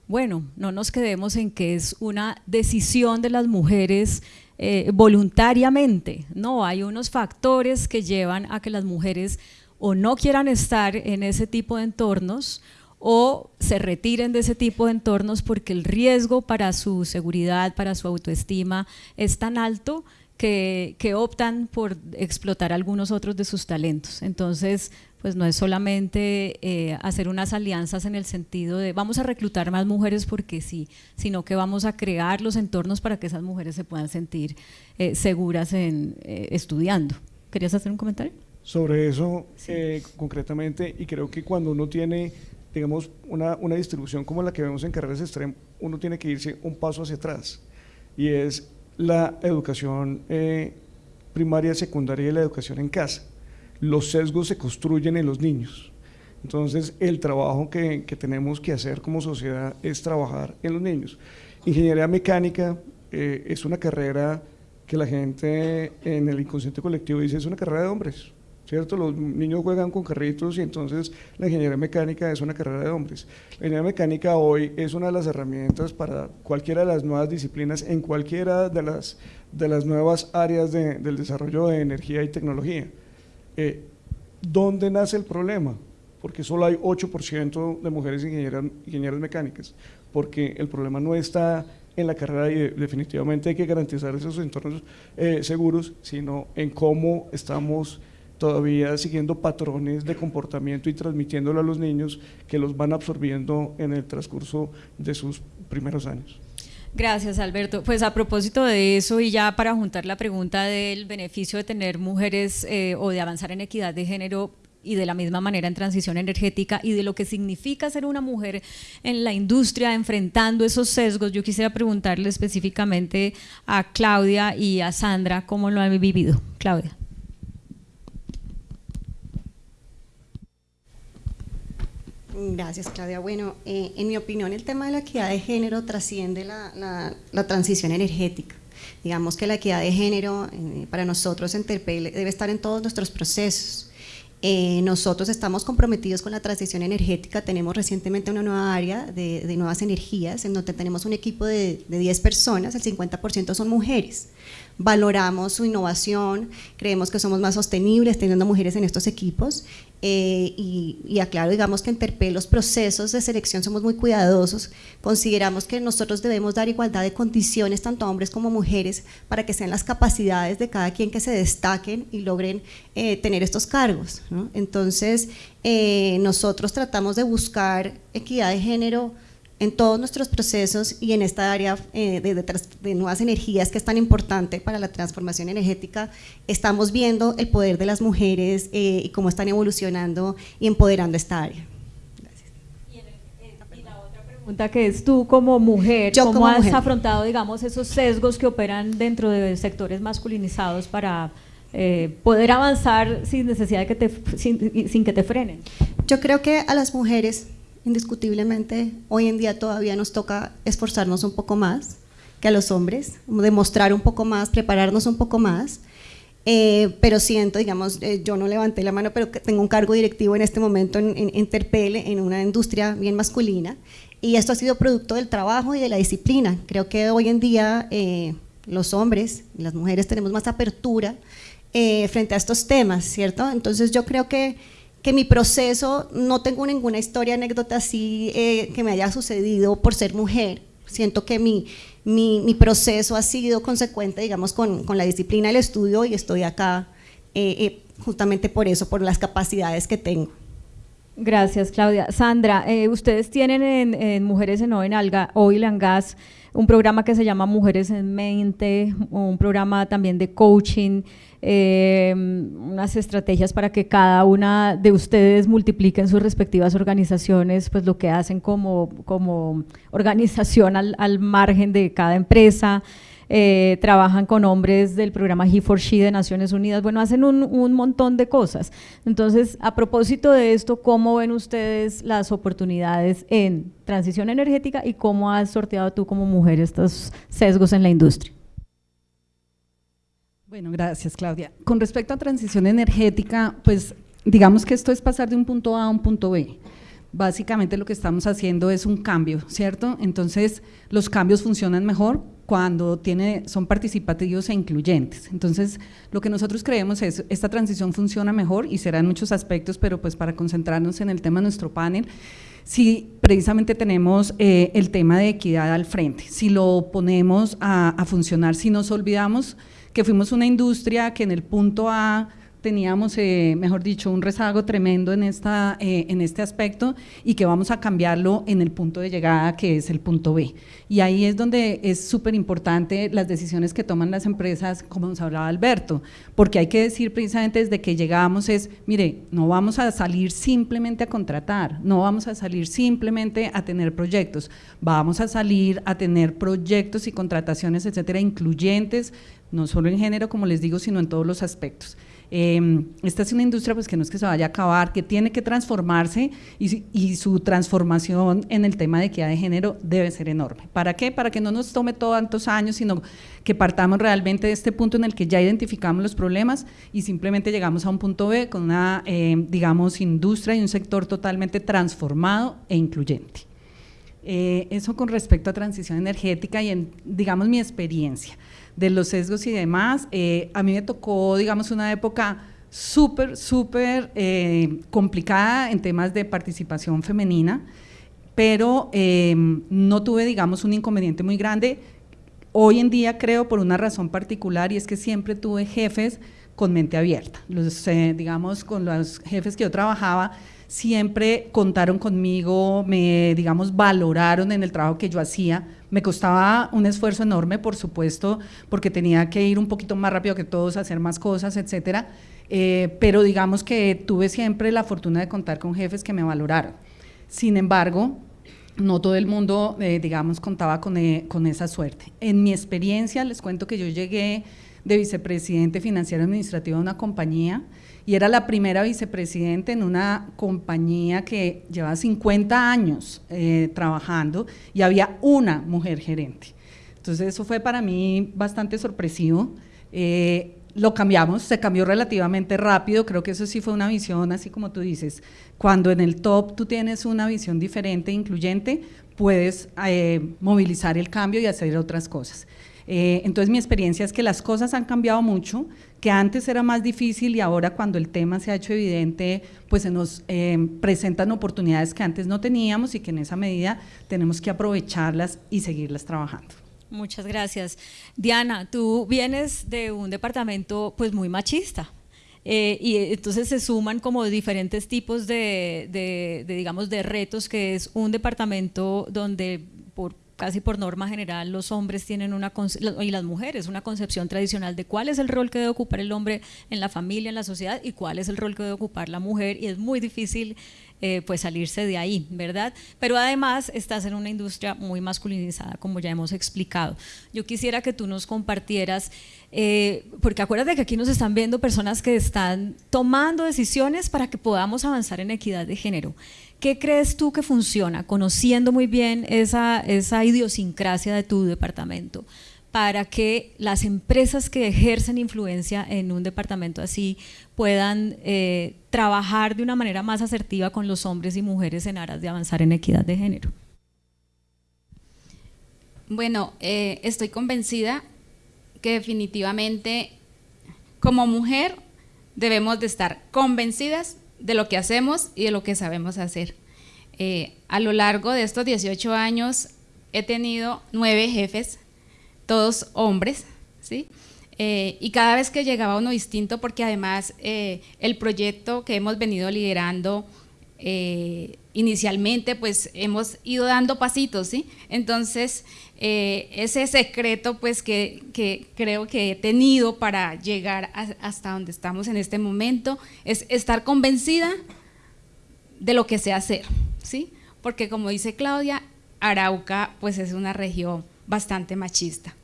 Bueno, no nos quedemos en que es una decisión de las mujeres eh, voluntariamente, no, hay unos factores que llevan a que las mujeres o no quieran estar en ese tipo de entornos o se retiren de ese tipo de entornos porque el riesgo para su seguridad, para su autoestima es tan alto que, optan por explotar algunos otros de sus talentos. Entonces, pues no es solamente eh, hacer unas alianzas en el sentido de vamos a reclutar más mujeres porque sí, sino que vamos a crear los entornos para que esas mujeres se puedan sentir eh, seguras en eh, estudiando. ¿Querías hacer un comentario? Sobre eso, concretamente, y creo que cuando uno tiene digamos, una, una distribución como la que vemos en carreras extrem, uno tiene que irse un paso hacia atrás y es la educación eh, primaria, secundaria y la educación en casa. Los sesgos se construyen en los niños. Entonces, el trabajo que, que tenemos que hacer como sociedad es trabajar en los niños. Ingeniería mecánica eh, es una carrera que la gente en el inconsciente colectivo dice es una carrera de hombres ¿cierto? Los niños juegan con carritos y entonces la ingeniería mecánica es una carrera de hombres. La ingeniería mecánica hoy es una de las herramientas para cualquiera de las nuevas disciplinas en cualquiera de las, de las nuevas áreas del desarrollo de energía y tecnología. Eh, ¿Dónde nace el problema? Porque solo hay 8% de mujeres ingenieras, ingenieras mecánicas, porque el problema no está en la carrera y definitivamente hay que garantizar esos entornos eh, seguros, sino en cómo estamos todavía siguiendo patrones de comportamiento y transmitiéndolo a los niños que los van absorbiendo en el transcurso de sus primeros años. Gracias, Alberto. Pues a propósito de eso y ya para juntar la pregunta del beneficio de tener mujeres eh, o de avanzar en equidad de género y de la misma manera en transición energética y de lo que significa ser una mujer en la industria enfrentando esos sesgos, yo quisiera preguntarle específicamente a Claudia y a Sandra cómo lo han vivido. Claudia. Gracias, Claudia. Bueno, eh, en mi opinión, el tema de la equidad de género trasciende la, transición energética. Digamos que la equidad de género eh, para nosotros en Terpel debe estar en todos nuestros procesos. Eh, nosotros estamos comprometidos con la transición energética, tenemos recientemente una nueva área de, nuevas energías en donde tenemos un equipo de, de 10 personas, el 50% son mujeres valoramos su innovación, creemos que somos más sostenibles teniendo mujeres en estos equipos eh, y, aclaro, digamos que en los procesos de selección somos muy cuidadosos, consideramos que nosotros debemos dar igualdad de condiciones tanto a hombres como mujeres para que sean las capacidades de cada quien que se destaquen y logren eh, tener estos cargos. Entonces, eh, nosotros tratamos de buscar equidad de género en todos nuestros procesos y en esta área eh, de, nuevas energías que es tan importante para la transformación energética, estamos viendo el poder de las mujeres eh, y cómo están evolucionando y empoderando esta área. Y, la otra pregunta que es tú como mujer, ¿cómo has afrontado digamos esos sesgos que operan dentro de sectores masculinizados para eh, poder avanzar sin necesidad de que te, sin que te frenen? Yo creo que a las mujeres indiscutiblemente hoy en día todavía nos toca esforzarnos un poco más que a los hombres, demostrar un poco más, prepararnos un poco más, eh, pero siento, digamos, eh, yo no levanté la mano, pero tengo un cargo directivo en este momento en, en, en una industria bien masculina, y esto ha sido producto del trabajo y de la disciplina. Creo que hoy en día eh, los hombres y las mujeres tenemos más apertura frente a estos temas, ¿cierto? Entonces yo creo que que mi proceso, no tengo ninguna historia, anécdota así eh, que me haya sucedido por ser mujer. Siento que mi, mi, proceso ha sido consecuente, digamos, con, con, la disciplina del estudio y estoy acá eh, eh, justamente por eso, por las capacidades que tengo. Gracias, Claudia. Sandra, ustedes tienen en, en, Mujeres en Oil, and Gas un programa que se llama Mujeres en Mente, un programa también de coaching. Eh, unas estrategias para que cada una de ustedes multipliquen sus respectivas organizaciones, pues lo que hacen como, como organización al, al margen de cada empresa. Eh, trabajan con hombres del programa He4She de Naciones Unidas, bueno, hacen un, un, montón de cosas. Entonces, a propósito de esto, ¿cómo ven ustedes las oportunidades en transición energética y cómo has sorteado tú como mujer estos sesgos en la industria? Bueno, gracias Claudia. Con respecto a transición energética, pues digamos que esto es pasar de un punto A a un punto B. Básicamente lo que estamos haciendo es un cambio, ¿cierto? Entonces los cambios funcionan mejor cuando tiene, son participativos e incluyentes. Entonces lo que nosotros creemos es esta transición funciona mejor y será en muchos aspectos, pero pues para concentrarnos en el tema de nuestro panel, si precisamente tenemos eh, el tema de equidad al frente, si lo ponemos a, a funcionar, si nos olvidamos que fuimos una industria que en el punto A teníamos, eh, mejor dicho, un rezago tremendo en, esta, eh, en este aspecto y que vamos a cambiarlo en el punto de llegada que es el punto B. Y ahí es donde es súper importante las decisiones que toman las empresas, como nos hablaba Alberto, porque hay que decir precisamente desde que llegamos es, mire, no vamos a salir simplemente a contratar, no vamos a salir simplemente a tener proyectos, vamos a salir a tener proyectos y contrataciones, etcétera, incluyentes, no solo en género, como les digo, sino en todos los aspectos. Em, esta es una industria pues, que no es que se vaya a acabar, que tiene que transformarse y, su transformación en el tema de equidad de género debe ser enorme. ¿Para qué? Para que no nos tome tantos años, sino que partamos realmente de este punto en el que ya identificamos los problemas y simplemente llegamos a un punto B con una, em, digamos, industria y un sector totalmente transformado e incluyente. Eh, eso con respecto a transición energética y digamos, mi experiencia de los sesgos y demás. Eh, a mí me tocó, digamos, una época súper, súper eh, complicada en temas de participación femenina, pero eh, no tuve, digamos, un inconveniente muy grande. Hoy en día creo por una razón particular y es que siempre tuve jefes con mente abierta. Los, digamos, con los jefes que yo trabajaba, siempre contaron conmigo, me, digamos, valoraron en el trabajo que yo hacía. Me costaba un esfuerzo enorme, por supuesto, porque tenía que ir un poquito más rápido que todos, hacer más cosas, etcétera. Eh, pero digamos que tuve siempre la fortuna de contar con jefes que me valoraron. Sin embargo, no todo el mundo, eh, digamos, contaba con, eh, con, esa suerte. En mi experiencia, les cuento que yo llegué de vicepresidente financiero administrativo de una compañía y era la primera vicepresidente en una compañía que lleva 50 años eh, trabajando y había una mujer gerente. Entonces eso fue para mí bastante sorpresivo. Eh, lo cambiamos, se cambió relativamente rápido, creo que eso sí fue una visión, así como tú dices, cuando en el top tú tienes una visión diferente, incluyente, puedes eh, movilizar el cambio y hacer otras cosas. Eh, entonces mi experiencia es que las cosas han cambiado mucho, que antes era más difícil y ahora cuando el tema se ha hecho evidente, pues se nos eh, presentan oportunidades que antes no teníamos y que en esa medida tenemos que aprovecharlas y seguirlas trabajando. Muchas gracias. Diana, tú vienes de un departamento pues muy machista. Eh, y entonces se suman como diferentes tipos de, digamos, de retos, que es un departamento donde casi por norma general los hombres tienen una, y las mujeres, una concepción tradicional de cuál es el rol que debe ocupar el hombre en la familia, en la sociedad y cuál es el rol que debe ocupar la mujer y es muy difícil eh, pues salirse de ahí, ¿verdad? Pero además estás en una industria muy masculinizada, como ya hemos explicado. Yo quisiera que tú nos compartieras, eh, porque acuérdate que aquí nos están viendo personas que están tomando decisiones para que podamos avanzar en equidad de género. ¿Qué crees tú que funciona, conociendo muy bien esa, esa idiosincrasia de tu departamento, para que las empresas que ejercen influencia en un departamento así puedan eh, trabajar de una manera más asertiva con los hombres y mujeres en aras de avanzar en equidad de género? Bueno, eh, estoy convencida que definitivamente como mujer debemos de estar convencidas de lo que hacemos y de lo que sabemos hacer. Eh, a lo largo de estos 18 años he tenido nueve jefes, todos hombres, ¿sí? Eh, y cada vez que llegaba uno distinto, porque además eh, el proyecto que hemos venido liderando inicialmente, pues hemos ido dando pasitos, ¿sí? Entonces, ese secreto, pues que, creo que he tenido para llegar hasta donde estamos en este momento, es estar convencida de lo que sé hacer, ¿sí? Porque como dice Claudia, Arauca pues es una región bastante machista.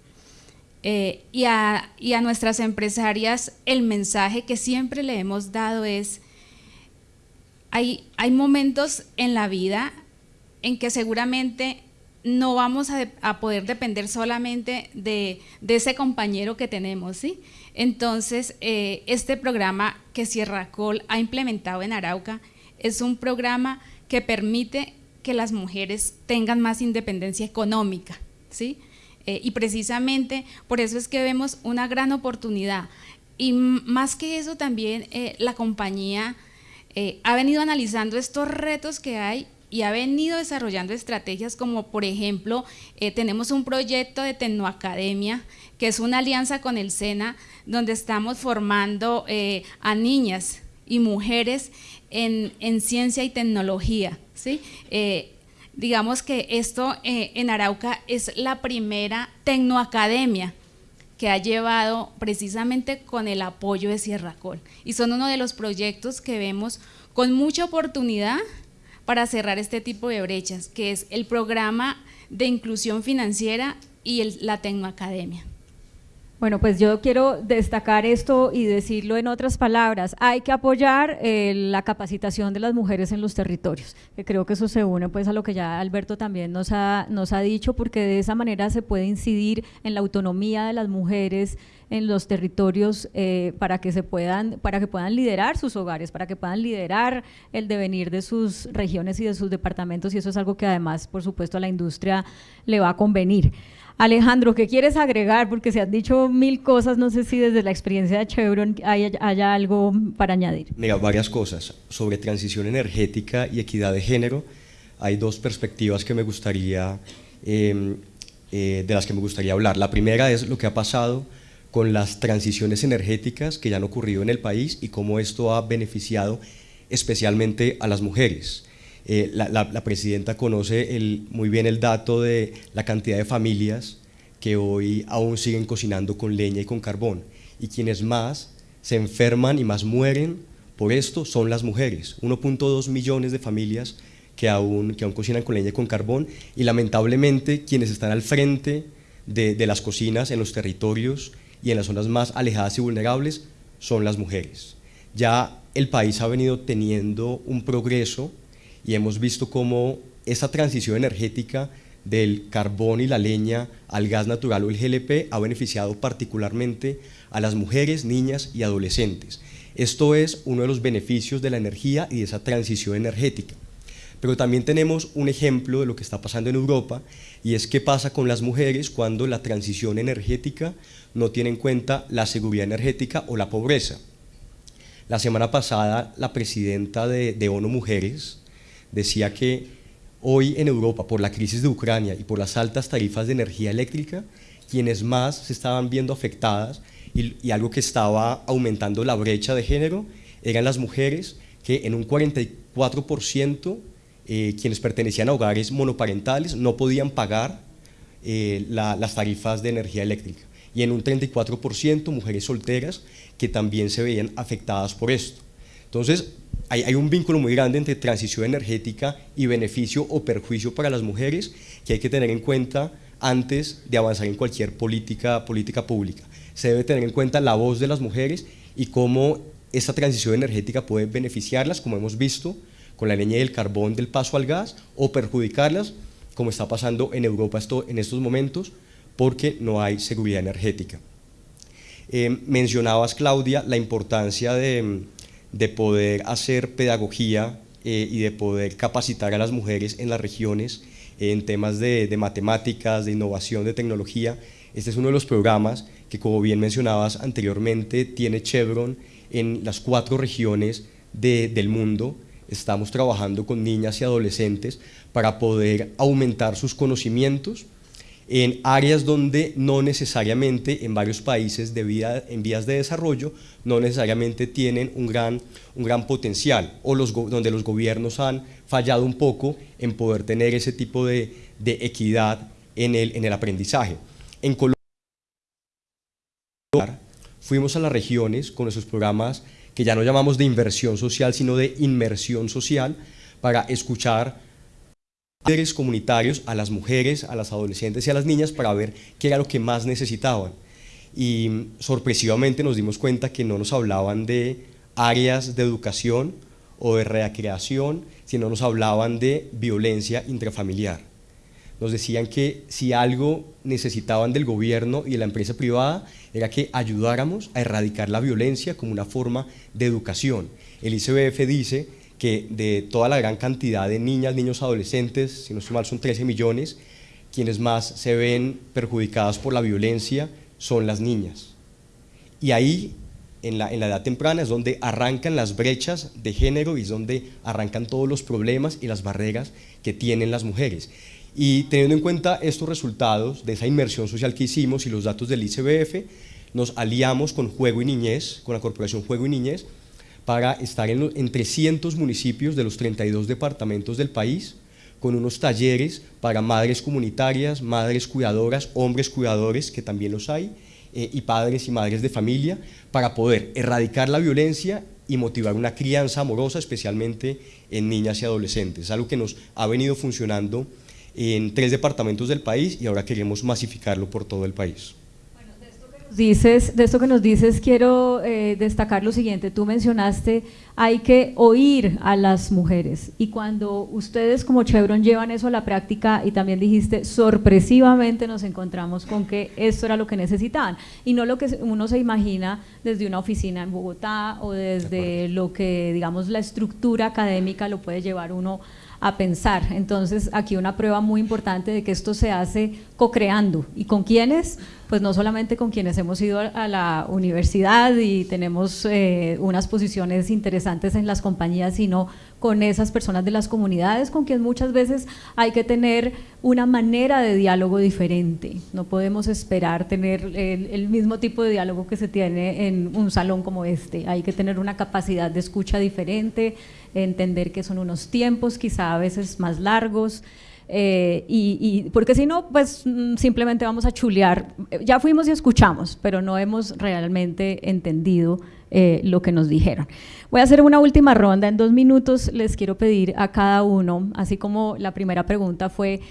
Eh, y, a, nuestras empresarias el mensaje que siempre le hemos dado es, hay, momentos en la vida en que seguramente no vamos a, poder depender solamente de, de, ese compañero que tenemos, ¿sí? Entonces, eh, este programa que Sierra Col ha implementado en Arauca es un programa que permite que las mujeres tengan más independencia económica, ¿sí? Eh, y precisamente por eso es que vemos una gran oportunidad. Y más que eso también eh, la compañía eh, ha venido analizando estos retos que hay y ha venido desarrollando estrategias como por ejemplo tenemos un proyecto de Tecnoacademia que es una alianza con el SENA donde estamos formando a niñas y mujeres en, ciencia y tecnología. ¿sí? Eh, digamos que esto eh, en Arauca es la primera tecnoacademia que ha llevado precisamente con el apoyo de Sierra Col. Y son uno de los proyectos que vemos con mucha oportunidad para cerrar este tipo de brechas, que es el programa de inclusión financiera y la Tecnoacademia. Bueno, pues yo quiero destacar esto y decirlo en otras palabras. Hay que apoyar eh, la capacitación de las mujeres en los territorios, que creo que eso se une pues a lo que ya Alberto también nos ha, nos ha dicho, porque de esa manera se puede incidir en la autonomía de las mujeres en los territorios eh, para que se puedan, para que puedan liderar sus hogares, para que puedan liderar el devenir de sus regiones y de sus departamentos, y eso es algo que además, por supuesto, a la industria le va a convenir. Alejandro, ¿qué quieres agregar? Porque se han dicho mil cosas, no sé si desde la experiencia de Chevron haya, algo para añadir. Mira, varias cosas. Sobre transición energética y equidad de género, hay dos perspectivas que me gustaría, em, eh, de las que me gustaría hablar. La primera es lo que ha pasado con las transiciones energéticas que ya han ocurrido en el país y cómo esto ha beneficiado especialmente a las mujeres. Eh, la, presidenta conoce muy bien el dato de la cantidad de familias que hoy aún siguen cocinando con leña y con carbón. Y quienes más se enferman y más mueren por esto son las mujeres, 1.2 millones de familias que aún, que aún cocinan con leña y con carbón. Y lamentablemente quienes están al frente de, de las cocinas en los territorios y en las zonas más alejadas y vulnerables son las mujeres. Ya el país ha venido teniendo un progreso y hemos visto cómo esa transición energética del carbón y la leña al gas natural o el GLP ha beneficiado particularmente a las mujeres, niñas y adolescentes. Esto es uno de los beneficios de la energía y de esa transición energética. Pero también tenemos un ejemplo de lo que está pasando en Europa y es qué pasa con las mujeres cuando la transición energética no tiene en cuenta la seguridad energética o la pobreza. La semana pasada la presidenta de, de ONU Mujeres decía que hoy en Europa, por la crisis de Ucrania y por las altas tarifas de energía eléctrica, quienes más se estaban viendo afectadas y, algo que estaba aumentando la brecha de género eran las mujeres que en un 44% eh, quienes pertenecían a hogares monoparentales no podían pagar eh, las tarifas de energía eléctrica y en un 34% mujeres solteras que también se veían afectadas por esto. Entonces, hay, un vínculo muy grande entre transición energética y beneficio o perjuicio para las mujeres que hay que tener en cuenta antes de avanzar en cualquier política, política pública. Se debe tener en cuenta la voz de las mujeres y cómo esta transición energética puede beneficiarlas, como hemos visto, con la leña y el carbón del paso al gas, o perjudicarlas, como está pasando en Europa esto, en estos momentos, porque no hay seguridad energética. Eh, mencionabas, Claudia, la importancia de, de poder hacer pedagogía eh, y de poder capacitar a las mujeres en las regiones en temas de, matemáticas, de innovación, de tecnología. Este es uno de los programas que, como bien mencionabas anteriormente, tiene Chevron en las cuatro regiones del mundo. Estamos trabajando con niñas y adolescentes para poder aumentar sus conocimientos, en áreas donde no necesariamente en varios países de vida, en vías de desarrollo no necesariamente tienen un gran, un gran potencial o los, donde los gobiernos han fallado un poco en poder tener ese tipo de, de equidad en el, en el aprendizaje. En Colombia fuimos a las regiones con esos programas que ya no llamamos de inversión social, sino de inmersión social, para escuchar líderes comunitarios, a las mujeres, a las adolescentes y a las niñas para ver qué era lo que más necesitaban. Y sorpresivamente nos dimos cuenta que no nos hablaban de áreas de educación o de recreación, sino nos hablaban de violencia intrafamiliar. Nos decían que si algo necesitaban del gobierno y de la empresa privada era que ayudáramos a erradicar la violencia como una forma de educación. El ICBF dice que de toda la gran cantidad de niñas, niños, adolescentes, si no estoy mal son 13 millones, quienes más se ven perjudicadas por la violencia son las niñas. Y ahí, en la, en la edad temprana, es donde arrancan las brechas de género y es donde arrancan todos los problemas y las barreras que tienen las mujeres. Y teniendo en cuenta estos resultados de esa inmersión social que hicimos y los datos del ICBF, nos aliamos con Juego y Niñez, con la Corporación Juego y Niñez, para estar en, 300 municipios de los 32 departamentos del país, con unos talleres para madres comunitarias, madres cuidadoras, hombres cuidadores, que también los hay, eh, y padres y madres de familia, para poder erradicar la violencia y motivar una crianza amorosa, especialmente en niñas y adolescentes, algo que nos ha venido funcionando en tres departamentos del país y ahora queremos masificarlo por todo el país dices, de esto que nos dices, quiero eh, destacar lo siguiente. Tú mencionaste, hay que oír a las mujeres. Y cuando ustedes como Chevron llevan eso a la práctica, y también dijiste, sorpresivamente nos encontramos con que esto era lo que necesitaban. Y no lo que uno se imagina desde una oficina en Bogotá o desde lo que, digamos, la estructura académica lo puede llevar uno a pensar. Entonces, aquí una prueba muy importante de que esto se hace co-creando. ¿Y con quiénes? Pues no solamente con quienes hemos ido a la universidad y tenemos eh, unas posiciones interesantes en las compañías, sino con esas personas de las comunidades con quienes muchas veces hay que tener una manera de diálogo diferente. No podemos esperar tener el, mismo tipo de diálogo que se tiene en un salón como este. Hay que tener una capacidad de escucha diferente, entender que son unos tiempos quizá a veces más largos, eh, y, porque si no, pues mm, simplemente vamos a chulear. Ya fuimos y escuchamos, pero no hemos realmente entendido eh, lo que nos dijeron. Voy a hacer una última ronda. En dos minutos les quiero pedir a cada uno, así como la primera pregunta fue,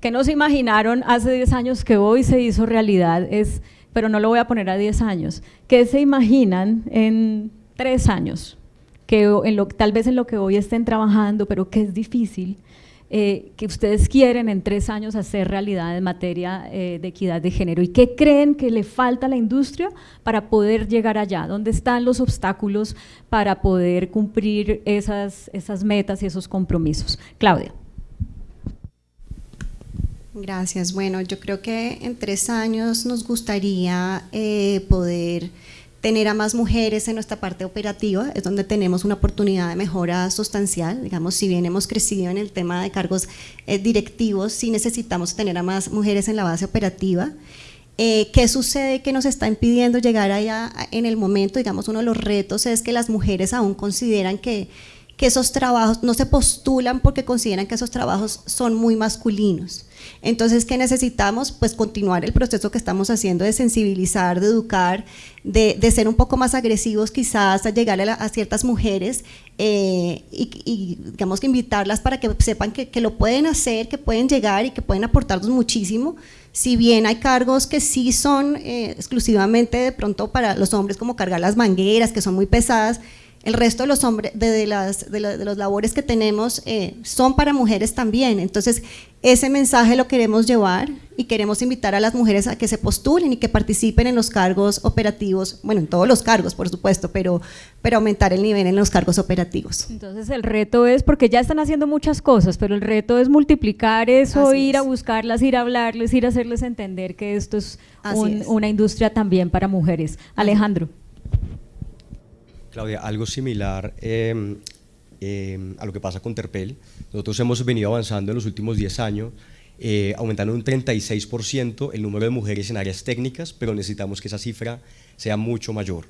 ¿qué nos imaginaron hace 10 años que hoy se hizo realidad? Es, pero no lo voy a poner a 10 años. ¿Qué se imaginan en 3 años? Que en lo, tal vez en lo que hoy estén trabajando, pero que es difícil eh, que ustedes quieren en tres años hacer realidad en materia eh, de equidad de género y qué creen que le falta a la industria para poder llegar allá, dónde están los obstáculos para poder cumplir esas, esas metas y esos compromisos. Claudia. Gracias. Bueno, yo creo que en tres años nos gustaría eh, poder tener a más mujeres en nuestra parte operativa, es donde tenemos una oportunidad de mejora sustancial, digamos, si bien hemos crecido en el tema de cargos eh, directivos, sí necesitamos tener a más mujeres en la base operativa. Eh, ¿Qué sucede que nos está impidiendo llegar allá en el momento? Digamos, uno de los retos es que las mujeres aún consideran que, que esos trabajos no se postulan porque consideran que esos trabajos son muy masculinos. Entonces, ¿qué necesitamos? Pues continuar el proceso que estamos haciendo de sensibilizar, de educar, de, ser un poco más agresivos quizás, a llegar a, ciertas mujeres eh, y, digamos que invitarlas para que sepan que, lo pueden hacer, que pueden llegar y que pueden aportarnos muchísimo. Si bien hay cargos que sí son eh, exclusivamente de pronto para los hombres, como cargar las mangueras, que son muy pesadas, el resto de los, hombres, de, las, de, los labores que tenemos eh, son para mujeres también. Entonces, ese mensaje lo queremos llevar y queremos invitar a las mujeres a que se postulen y que participen en los cargos operativos, bueno, en todos los cargos, por supuesto, pero, pero aumentar el nivel en los cargos operativos. Entonces, el reto es, porque ya están haciendo muchas cosas, pero el reto es multiplicar eso, ir a buscarlas, ir a hablarles, ir a hacerles entender que esto es, una industria también para mujeres. Alejandro. Claudia, algo similar em, em, a lo que pasa con Terpel. Nosotros hemos venido avanzando en los últimos 10 años, eh, aumentando un 36% el número de mujeres en áreas técnicas, pero necesitamos que esa cifra sea mucho mayor.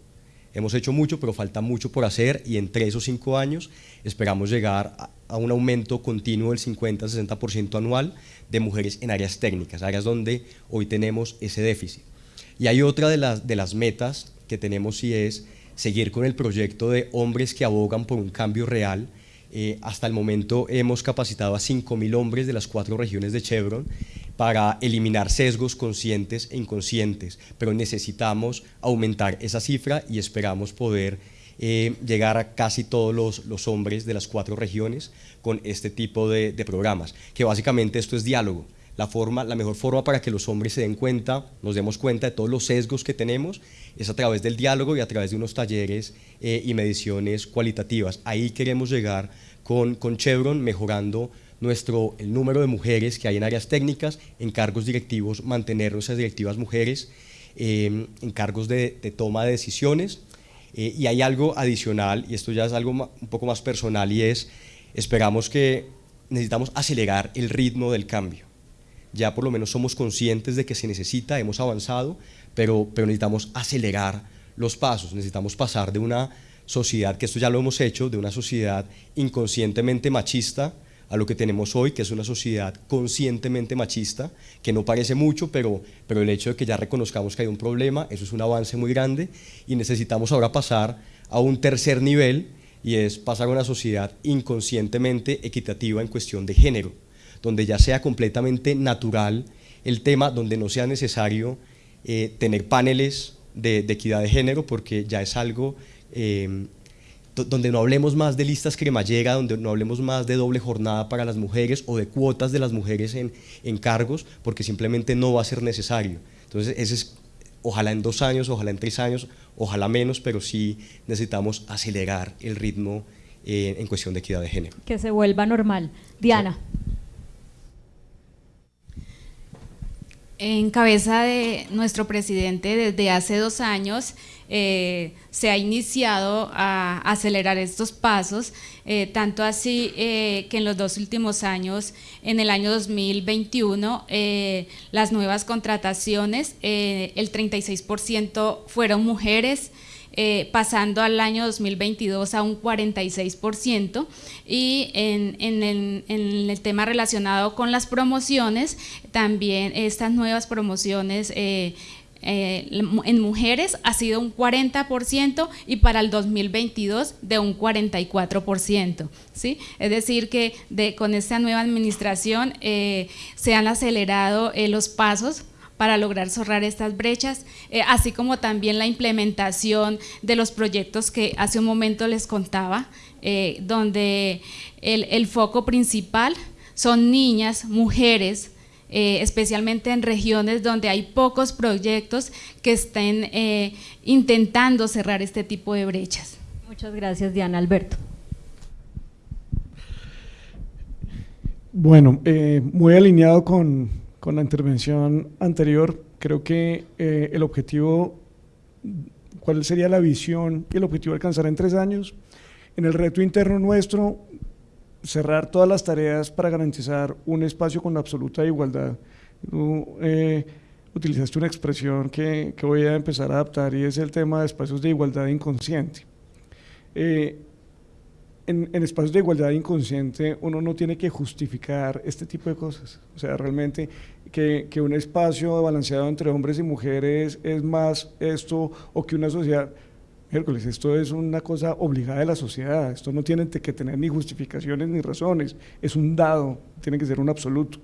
Hemos hecho mucho, pero falta mucho por hacer y en 3 o 5 años esperamos llegar a, un aumento continuo del 50-60% anual de mujeres en áreas técnicas, áreas donde hoy tenemos ese déficit. Y hay otra de las, de las metas que tenemos y es seguir con el proyecto de hombres que abogan por un cambio real. Eh, hasta el momento hemos capacitado a 5.000 hombres de las cuatro regiones de Chevron para eliminar sesgos conscientes e inconscientes, pero necesitamos aumentar esa cifra y esperamos poder eh, llegar a casi todos los, hombres de las cuatro regiones con este tipo de, de programas, que básicamente esto es diálogo la, forma, la mejor forma para que los hombres se den cuenta, nos demos cuenta de todos los sesgos que tenemos, es a través del diálogo y a través de unos talleres eh, y mediciones cualitativas. Ahí queremos llegar con, con Chevron, mejorando nuestro, el número de mujeres que hay en áreas técnicas, en cargos directivos, mantener nuestras directivas mujeres, em, en cargos de, toma de decisiones. Eh, y hay algo adicional, y esto ya es algo un poco más personal, y es, esperamos que necesitamos acelerar el ritmo del cambio ya por lo menos somos conscientes de que se necesita, hemos avanzado, pero, pero necesitamos acelerar los pasos, necesitamos pasar de una sociedad, que esto ya lo hemos hecho, de una sociedad inconscientemente machista a lo que tenemos hoy, que es una sociedad conscientemente machista, que no parece mucho, pero, pero el hecho de que ya reconozcamos que hay un problema, eso es un avance muy grande y necesitamos ahora pasar a un tercer nivel y es pasar a una sociedad inconscientemente equitativa en cuestión de género donde ya sea completamente natural el tema, donde no sea necesario eh, tener paneles de, equidad de género, porque ya es algo em, donde no hablemos más de listas cremallera, donde no hablemos más de doble jornada para las mujeres o de cuotas de las mujeres en, en cargos, porque simplemente no va a ser necesario. Entonces, ese es, ojalá en dos años, ojalá en tres años, ojalá menos, pero sí necesitamos acelerar el ritmo eh, en cuestión de equidad de género. Que se vuelva normal. Diana. En cabeza de nuestro presidente desde hace dos años eh, se ha iniciado a acelerar estos pasos, eh, tanto así eh, que en los dos últimos años, en el año 2021, las nuevas contrataciones, el 36% fueron mujeres, pasando al año 2022 a un 46%, y en, en, el, tema relacionado con las promociones, también estas nuevas promociones eh, en mujeres ha sido un 40% y para el 2022 de un 44%. ¿sí? Es decir, que de, con esta nueva administración eh, se han acelerado eh, los pasos para lograr cerrar estas brechas, así como también la implementación de los proyectos que hace un momento les contaba, donde el, el foco principal son niñas, mujeres, eh, especialmente en regiones donde hay pocos proyectos que estén eh, intentando cerrar este tipo de brechas. Muchas gracias, Diana Alberto. Bueno, eh, muy alineado con, con, la intervención anterior, creo que el objetivo, ¿cuál sería la visión y el objetivo alcanzar en tres años? En el reto interno nuestro, cerrar todas las tareas para garantizar un espacio con absoluta igualdad. Eh, utilizaste una expresión que, que, voy a empezar a adaptar y es el tema de espacios de igualdad inconsciente. Eh, en, en, espacios de igualdad inconsciente uno no tiene que justificar este tipo de cosas. O sea, realmente que, que un espacio balanceado entre hombres y mujeres es más esto o que una sociedad miércoles, esto es una cosa obligada de la sociedad, esto no tiene que tener ni justificaciones ni razones, es un dado, tiene que ser un absoluto.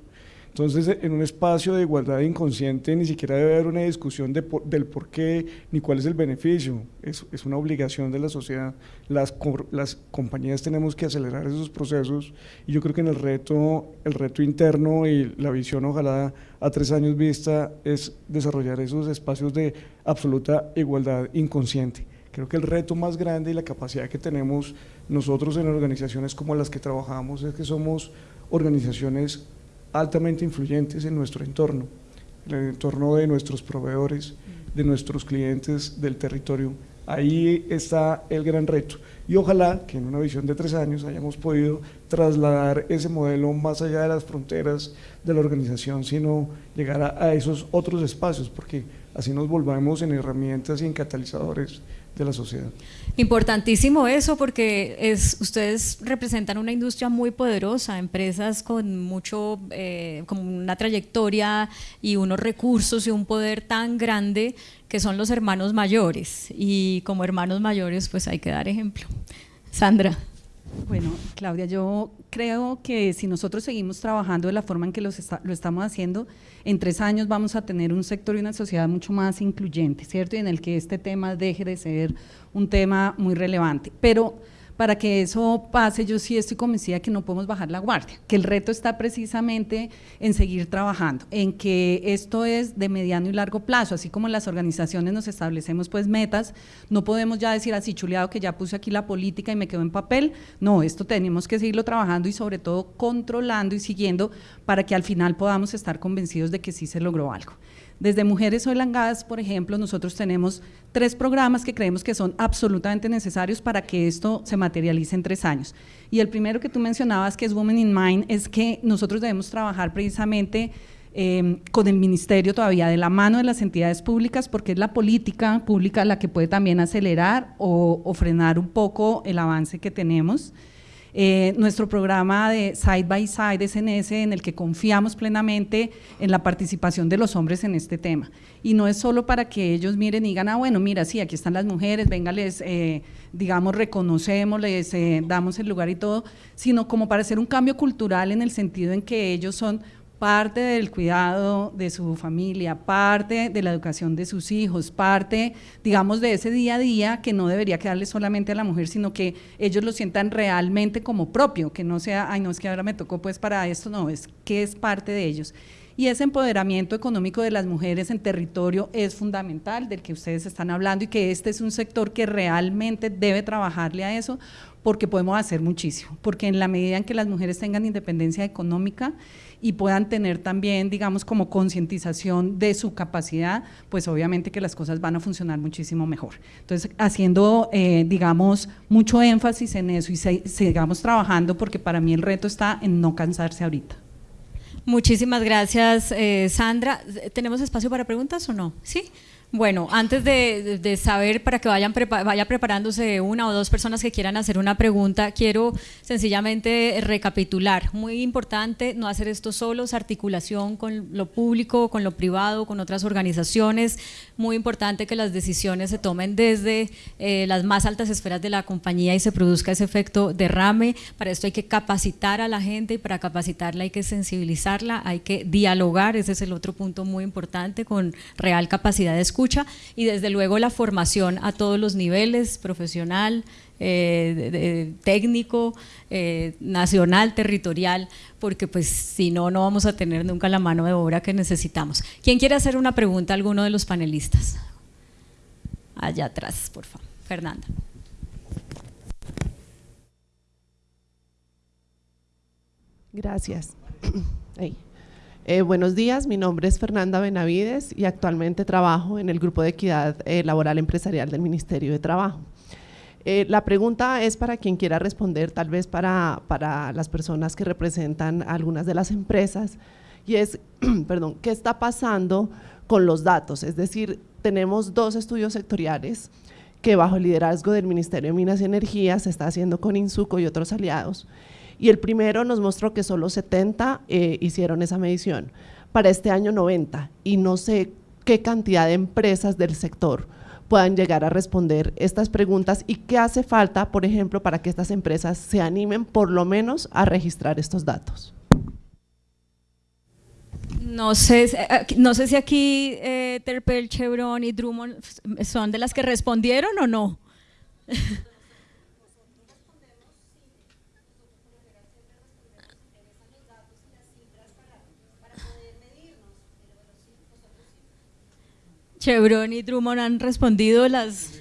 Entonces, en un espacio de igualdad inconsciente ni siquiera debe haber una discusión de del por qué ni cuál es el beneficio, es, es una obligación de la sociedad. Las, las compañías tenemos que acelerar esos procesos y yo creo que en el reto, el reto interno y la visión ojalá a tres años vista es desarrollar esos espacios de absoluta igualdad inconsciente. Creo que el reto más grande y la capacidad que tenemos nosotros en organizaciones como las que trabajamos es que somos organizaciones altamente influyentes en nuestro entorno, en el entorno de nuestros proveedores, de nuestros clientes del territorio. Ahí está el gran reto y ojalá que en una visión de tres años hayamos podido trasladar ese modelo más allá de las fronteras de la organización, sino llegar a, a esos otros espacios, porque así nos volvamos en herramientas y en catalizadores de la sociedad. Importantísimo eso porque es, ustedes representan una industria muy poderosa, empresas con mucho, eh, con una trayectoria y unos recursos y un poder tan grande que son los hermanos mayores y como hermanos mayores pues hay que dar ejemplo. Sandra. Bueno, Claudia, yo creo que si nosotros seguimos trabajando de la forma en que lo estamos haciendo, en tres años vamos a tener un sector y una sociedad mucho más incluyente, ¿cierto? Y en el que este tema deje de ser un tema muy relevante. Pero para que eso pase, yo sí estoy convencida que no podemos bajar la guardia, que el reto está precisamente en seguir trabajando, en que esto es de mediano y largo plazo, así como las organizaciones nos establecemos pues metas, no podemos ya decir así chuleado que ya puse aquí la política y me quedo en papel, no, esto tenemos que seguirlo trabajando y sobre todo controlando y siguiendo para que al final podamos estar convencidos de que sí se logró algo. Desde Mujeres Gas, por ejemplo, nosotros tenemos tres programas que creemos que son absolutamente necesarios para que esto se materialice en tres años. Y el primero que tú mencionabas, que es Women in Mind, es que nosotros debemos trabajar precisamente em, con el ministerio todavía de la mano de las entidades públicas, porque es la política pública la que puede también acelerar o frenar un poco el avance que tenemos. Eh, nuestro programa de Side by Side SNS en el que confiamos plenamente en la participación de los hombres en este tema. Y no es solo para que ellos miren y digan, ah, bueno, mira, sí, aquí están las mujeres, venga, les, eh, digamos, reconocemos, les eh, damos el lugar y todo, sino como para hacer un cambio cultural en el sentido en que ellos son parte del cuidado de su familia, parte de la educación de sus hijos, parte, digamos, de ese día a día que no debería quedarle solamente a la mujer, sino que ellos lo sientan realmente como propio, que no sea, ay, no, es que ahora me tocó pues para esto, no, es que es parte de ellos. Y ese empoderamiento económico de las mujeres en territorio es fundamental, del que ustedes están hablando, y que este es un sector que realmente debe trabajarle a eso, porque podemos hacer muchísimo, porque en la medida en que las mujeres tengan independencia económica y puedan tener también, digamos, como concientización de su capacidad, pues obviamente que las cosas van a funcionar muchísimo mejor. Entonces, haciendo, eh, digamos, mucho énfasis en eso y sigamos trabajando, porque para mí el reto está en no cansarse ahorita. Muchísimas gracias, eh, Sandra. ¿Tenemos espacio para preguntas o no? Sí. Bueno, antes de, saber para que vayan vaya preparándose una o dos personas que quieran hacer una pregunta, quiero sencillamente recapitular. Muy importante no hacer esto solos, articulación con lo público, con lo privado, con otras organizaciones. Muy importante que las decisiones se tomen desde eh, las más altas esferas de la compañía y se produzca ese efecto derrame. Para esto hay que capacitar a la gente y para capacitarla hay que sensibilizarla, hay que dialogar, ese es el otro punto muy importante, con real capacidad de escucha y desde luego la formación a todos los niveles, profesional, eh, técnico, eh, nacional, territorial, porque pues si no, no vamos a tener nunca la mano de obra que necesitamos. ¿Quién quiere hacer una pregunta a alguno de los panelistas? Allá atrás, por favor. Fernanda. Gracias. Eh, buenos días, mi nombre es Fernanda Benavides y actualmente trabajo en el Grupo de Equidad eh, Laboral Empresarial del Ministerio de Trabajo. Eh, la pregunta es para quien quiera responder, tal vez para, para las personas que representan algunas de las empresas, y es, perdón, ¿qué está pasando con los datos? Es decir, tenemos dos estudios sectoriales que bajo el liderazgo del Ministerio de Minas y Energía se está haciendo con INSUCO y otros aliados, y el primero nos mostró que solo 70 eh, hicieron esa medición, para este año 90, y no sé qué cantidad de empresas del sector puedan llegar a responder estas preguntas y qué hace falta, por ejemplo, para que estas empresas se animen por lo menos a registrar estos datos. No sé, eh, no sé si aquí eh, Terpel, Chevron y Drummond son de las que respondieron o no. Chevron y Drummond han respondido las...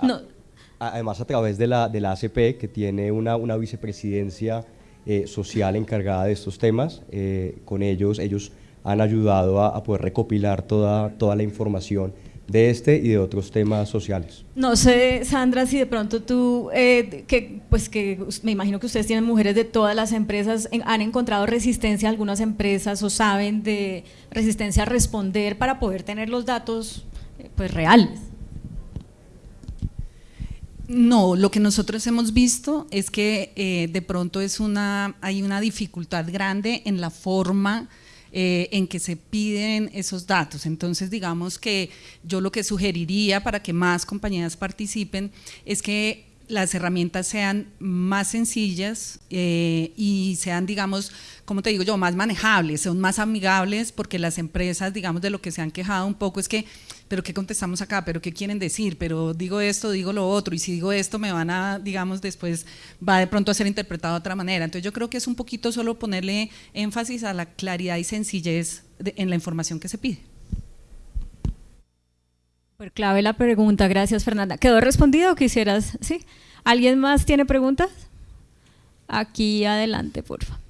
Además, a través de la, de la ACP, que tiene una, una vicepresidencia eh, social encargada de estos temas, eh, con ellos, ellos han ayudado a, a, poder recopilar toda, toda la información de este y de otros temas sociales. No sé, Sandra, si de pronto tú, eh, que, pues que me imagino que ustedes tienen mujeres de todas las empresas, ¿han encontrado resistencia a algunas empresas o saben de resistencia a responder para poder tener los datos eh, pues reales? No, lo que nosotros hemos visto es que eh, de pronto es una, hay una dificultad grande en la forma eh, en que se piden esos datos. Entonces, digamos que yo lo que sugeriría para que más compañías participen es que las herramientas sean más sencillas eh, y sean, digamos, como te digo yo, más manejables, son más amigables, porque las empresas, digamos, de lo que se han quejado un poco es que pero ¿qué contestamos acá? ¿Pero qué quieren decir? Pero digo esto, digo lo otro, y si digo esto me van a, digamos, después va de pronto a ser interpretado de otra manera. Entonces yo creo que es un poquito solo ponerle énfasis a la claridad y sencillez en la información que se pide. Por clave la pregunta, gracias Fernanda. ¿Quedó respondido o quisieras? ¿Sí? ¿Alguien más tiene preguntas? Aquí adelante, por favor.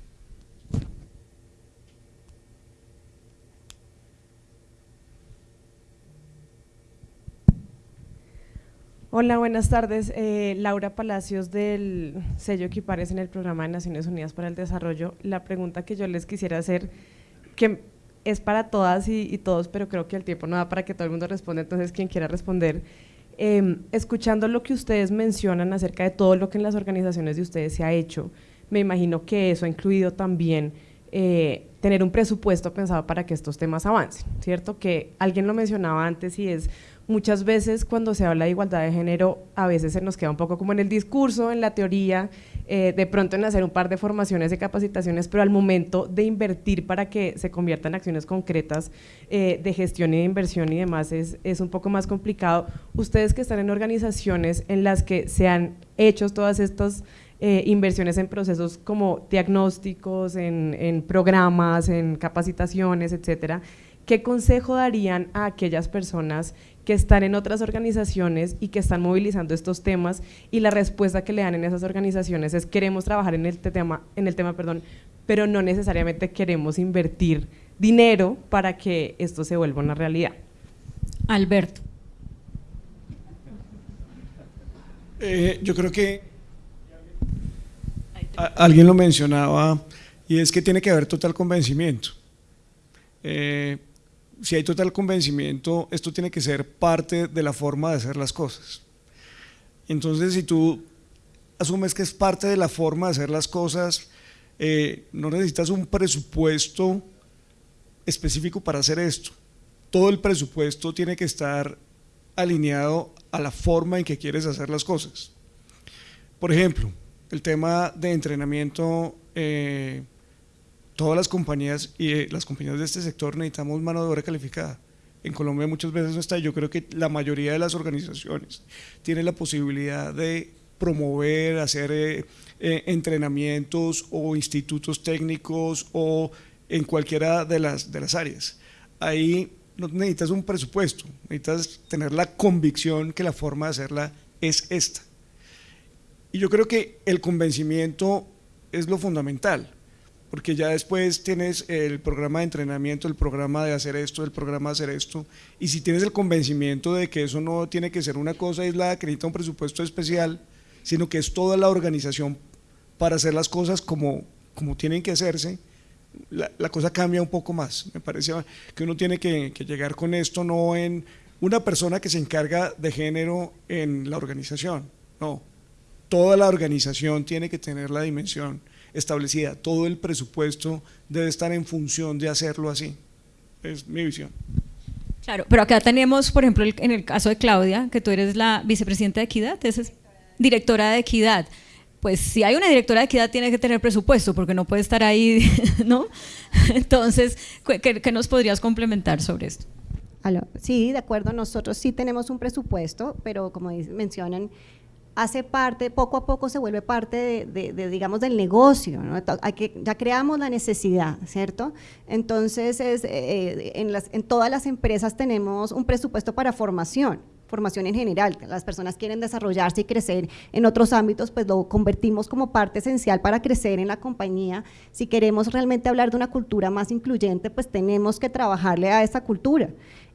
Hola, buenas tardes. Eh, Laura Palacios del sello Equipares en el programa de Naciones Unidas para el Desarrollo. La pregunta que yo les quisiera hacer, que es para todas y, todos, pero creo que el tiempo no da para que todo el mundo responda, entonces quien quiera responder. Em, escuchando lo que ustedes mencionan acerca de todo lo que en las organizaciones de ustedes se ha hecho, me imagino que eso ha incluido también eh, tener un presupuesto pensado para que estos temas avancen, ¿cierto? Que alguien lo mencionaba antes y es muchas veces cuando se habla de igualdad de género, a veces se nos queda un poco como en el discurso, en la teoría, eh, de pronto en hacer un par de formaciones y capacitaciones, pero al momento de invertir para que se conviertan en acciones concretas eh, de gestión y de inversión y demás es, es un poco más complicado. Ustedes que están en organizaciones en las que se han hecho todas estas eh, inversiones en procesos como diagnósticos, en, en programas, en capacitaciones, etcétera, ¿qué consejo darían a aquellas personas que están en otras organizaciones y que están movilizando estos temas y la respuesta que le dan en esas organizaciones es queremos trabajar en el tema, en el tema perdón, pero no necesariamente queremos invertir dinero para que esto se vuelva una realidad. Alberto. Eh, yo creo que alguien lo mencionaba y es que tiene que haber total convencimiento. Eh, si hay total convencimiento, esto tiene que ser parte de la forma de hacer las cosas. Entonces, si tú asumes que es parte de la forma de hacer las cosas, eh, no necesitas un presupuesto específico para hacer esto. Todo el presupuesto tiene que estar alineado a la forma en que quieres hacer las cosas. Por ejemplo, el tema de entrenamiento eh, todas las compañías y eh, las compañías de este sector necesitamos mano de obra calificada. En Colombia muchas veces no está, yo creo que la mayoría de las organizaciones tienen la posibilidad de promover, hacer eh, eh, entrenamientos o institutos técnicos o en cualquiera de las, de las áreas. Ahí no necesitas un presupuesto, necesitas tener la convicción que la forma de hacerla es esta. Y yo creo que el convencimiento es lo fundamental porque ya después tienes el programa de entrenamiento, el programa de hacer esto, el programa de hacer esto, y si tienes el convencimiento de que eso no tiene que ser una cosa aislada que necesita un presupuesto especial, sino que es toda la organización para hacer las cosas como, como tienen que hacerse, la, la cosa cambia un poco más. Me parece que uno tiene que, que llegar con esto no en una persona que se encarga de género en la organización, no, toda la organización tiene que tener la dimensión establecida. Todo el presupuesto debe estar en función de hacerlo así. Es mi visión. Claro, pero acá tenemos, por ejemplo, en el caso de Claudia, que tú eres la vicepresidenta de Equidad, es directora de Equidad. Pues si hay una directora de equidad tiene que tener presupuesto porque no puede estar ahí, ¿no? Entonces, ¿qué, nos podrías complementar sobre esto? Sí, de acuerdo, nosotros sí tenemos un presupuesto, pero como mencionan, hace parte, poco a poco se vuelve parte de, digamos, del negocio, Hay que, ya creamos la necesidad, ¿cierto? Entonces, es, eh, las, en todas las empresas tenemos un presupuesto para formación, formación en general, las personas quieren desarrollarse y crecer en otros ámbitos, pues lo convertimos como parte esencial para crecer en la compañía. Si queremos realmente hablar de una cultura más incluyente, pues tenemos que trabajarle a esa cultura.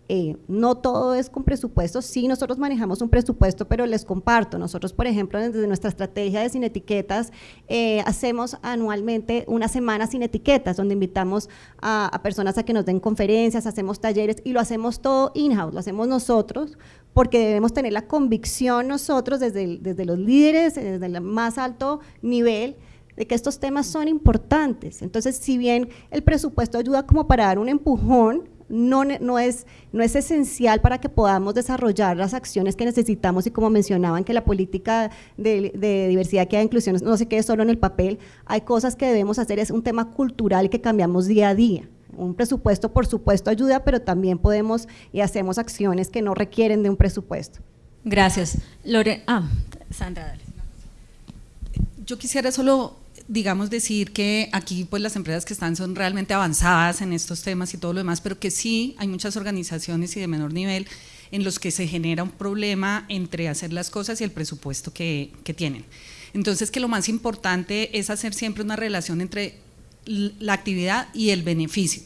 Eh, no todo es con presupuesto, sí nosotros manejamos un presupuesto, pero les comparto, nosotros por ejemplo desde nuestra estrategia de sin etiquetas eh, hacemos anualmente una semana sin etiquetas, donde invitamos a, personas a que nos den conferencias, hacemos talleres y lo hacemos todo in-house, lo hacemos nosotros, porque debemos tener la convicción nosotros desde, desde los líderes, desde el más alto nivel, de que estos temas son importantes. Entonces, si bien el presupuesto ayuda como para dar un empujón, no, no, es, no es esencial para que podamos desarrollar las acciones que necesitamos y como mencionaban que la política de, diversidad, que de inclusión no se quede solo en el papel, hay cosas que debemos hacer, es un tema cultural que cambiamos día a día. Un presupuesto, por supuesto, ayuda, pero también podemos y hacemos acciones que no requieren de un presupuesto. Gracias. Lore ah, Sandra, dale. Yo quisiera solo digamos, decir que aquí pues las empresas que están son realmente avanzadas en estos temas y todo lo demás, pero que sí hay muchas organizaciones y de menor nivel en los que se genera un problema entre hacer las cosas y el presupuesto que, que tienen. Entonces que lo más importante es hacer siempre una relación entre la actividad y el beneficio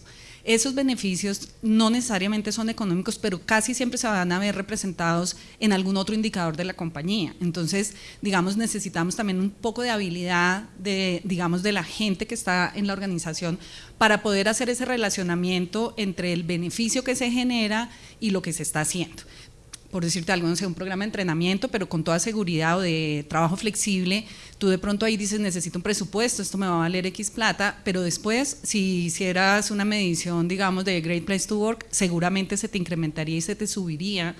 esos beneficios no necesariamente son económicos, pero casi siempre se van a ver representados en algún otro indicador de la compañía. Entonces, digamos, necesitamos también un poco de habilidad de, digamos, de la gente que está en la organización para poder hacer ese relacionamiento entre el beneficio que se genera y lo que se está haciendo por decirte algo, no sé, un programa de entrenamiento, pero con toda seguridad o de trabajo flexible, tú de pronto ahí dices, necesito un presupuesto, esto me va a valer X plata, pero después, si hicieras una medición, digamos, de Great Place to Work, seguramente se te incrementaría y se te subiría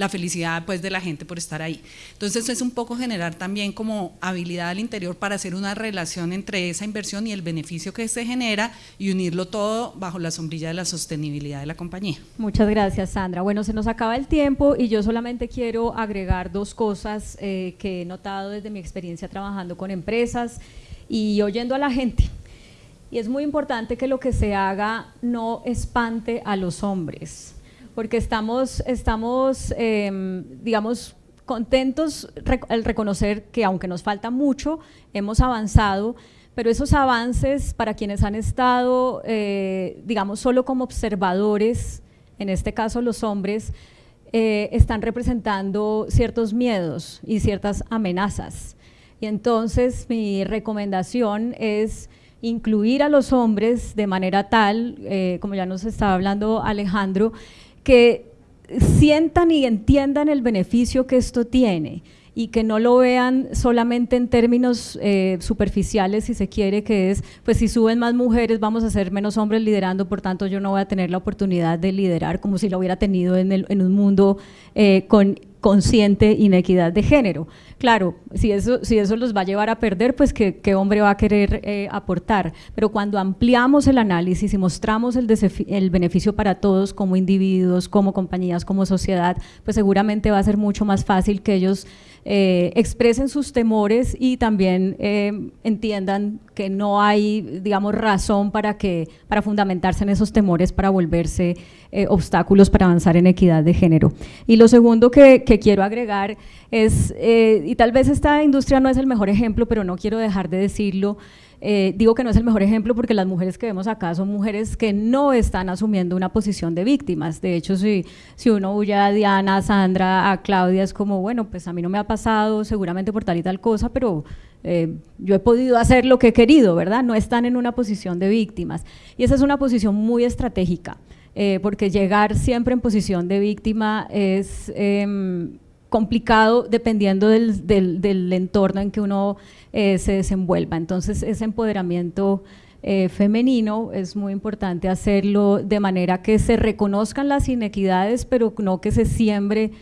la felicidad pues de la gente por estar ahí. Entonces es un poco generar también como habilidad al interior para hacer una relación entre esa inversión y el beneficio que se genera y unirlo todo bajo la sombrilla de la sostenibilidad de la compañía. Muchas gracias Sandra. Bueno, se nos acaba el tiempo y yo solamente quiero agregar dos cosas eh, que he notado desde mi experiencia trabajando con empresas y oyendo a la gente. Y es muy importante que lo que se haga no espante a los hombres, porque estamos, estamos em, digamos, contentos al reconocer que aunque nos falta mucho, hemos avanzado, pero esos avances para quienes han estado, eh, digamos, solo como observadores, en este caso los hombres, eh, están representando ciertos miedos y ciertas amenazas. Y entonces mi recomendación es incluir a los hombres de manera tal, eh, como ya nos estaba hablando Alejandro, que sientan y entiendan el beneficio que esto tiene y que no lo vean solamente en términos eh, superficiales, si se quiere, que es, pues si suben más mujeres vamos a ser menos hombres liderando, por tanto yo no voy a tener la oportunidad de liderar como si lo hubiera tenido en, el, en un mundo eh, con consciente inequidad de género. Claro, si eso, si eso los va a llevar a perder, pues qué, hombre va a querer eh, aportar. Pero cuando ampliamos el análisis y mostramos el, beneficio para todos como individuos, como compañías, como sociedad, pues seguramente va a ser mucho más fácil que ellos eh, expresen sus temores y también eh, entiendan que no hay, digamos, razón para, que, para fundamentarse en esos temores para volverse obstáculos para avanzar en equidad de género. Y lo segundo que, que quiero agregar es, y tal vez esta industria no es el mejor ejemplo, pero no quiero dejar de decirlo, eh, digo que no es el mejor ejemplo porque las mujeres que vemos acá son mujeres que no están asumiendo una posición de víctimas. De hecho, si, si uno huye a Diana, a Sandra, a Claudia, es como, bueno, pues a mí no me ha pasado seguramente por tal y tal cosa, pero eh, yo he podido hacer lo que he querido, ¿verdad? No están en una posición de víctimas. Y esa es una posición muy estratégica, eh, porque llegar siempre en posición de víctima es em, complicado dependiendo del, entorno en que uno eh, se desenvuelva. Entonces ese empoderamiento eh, femenino es muy importante hacerlo de manera que se reconozcan las inequidades, pero no que se siembre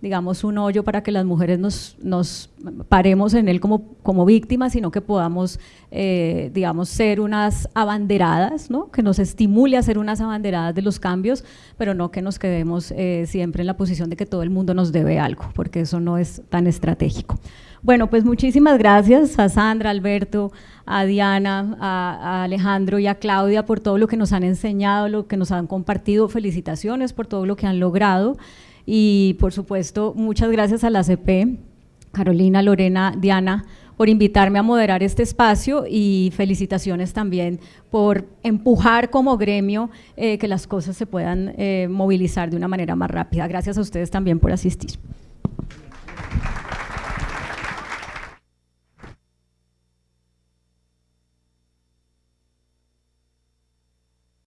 digamos, un hoyo para que las mujeres nos, nos paremos en él como, como víctimas, sino que podamos, eh, digamos, ser unas abanderadas, ¿no? que nos estimule a ser unas abanderadas de los cambios, pero no que nos quedemos siempre en la posición de que todo el mundo nos debe algo, porque eso no es tan estratégico. Bueno, pues muchísimas gracias a Sandra, Alberto, a Diana, a, Alejandro y a Claudia por todo lo que nos han enseñado, lo que nos han compartido. Felicitaciones por todo lo que han logrado y por supuesto muchas gracias a la CP, Carolina, Lorena, Diana, por invitarme a moderar este espacio y felicitaciones también por empujar como gremio eh, que las cosas se puedan eh, movilizar de una manera más rápida. Gracias a ustedes también por asistir.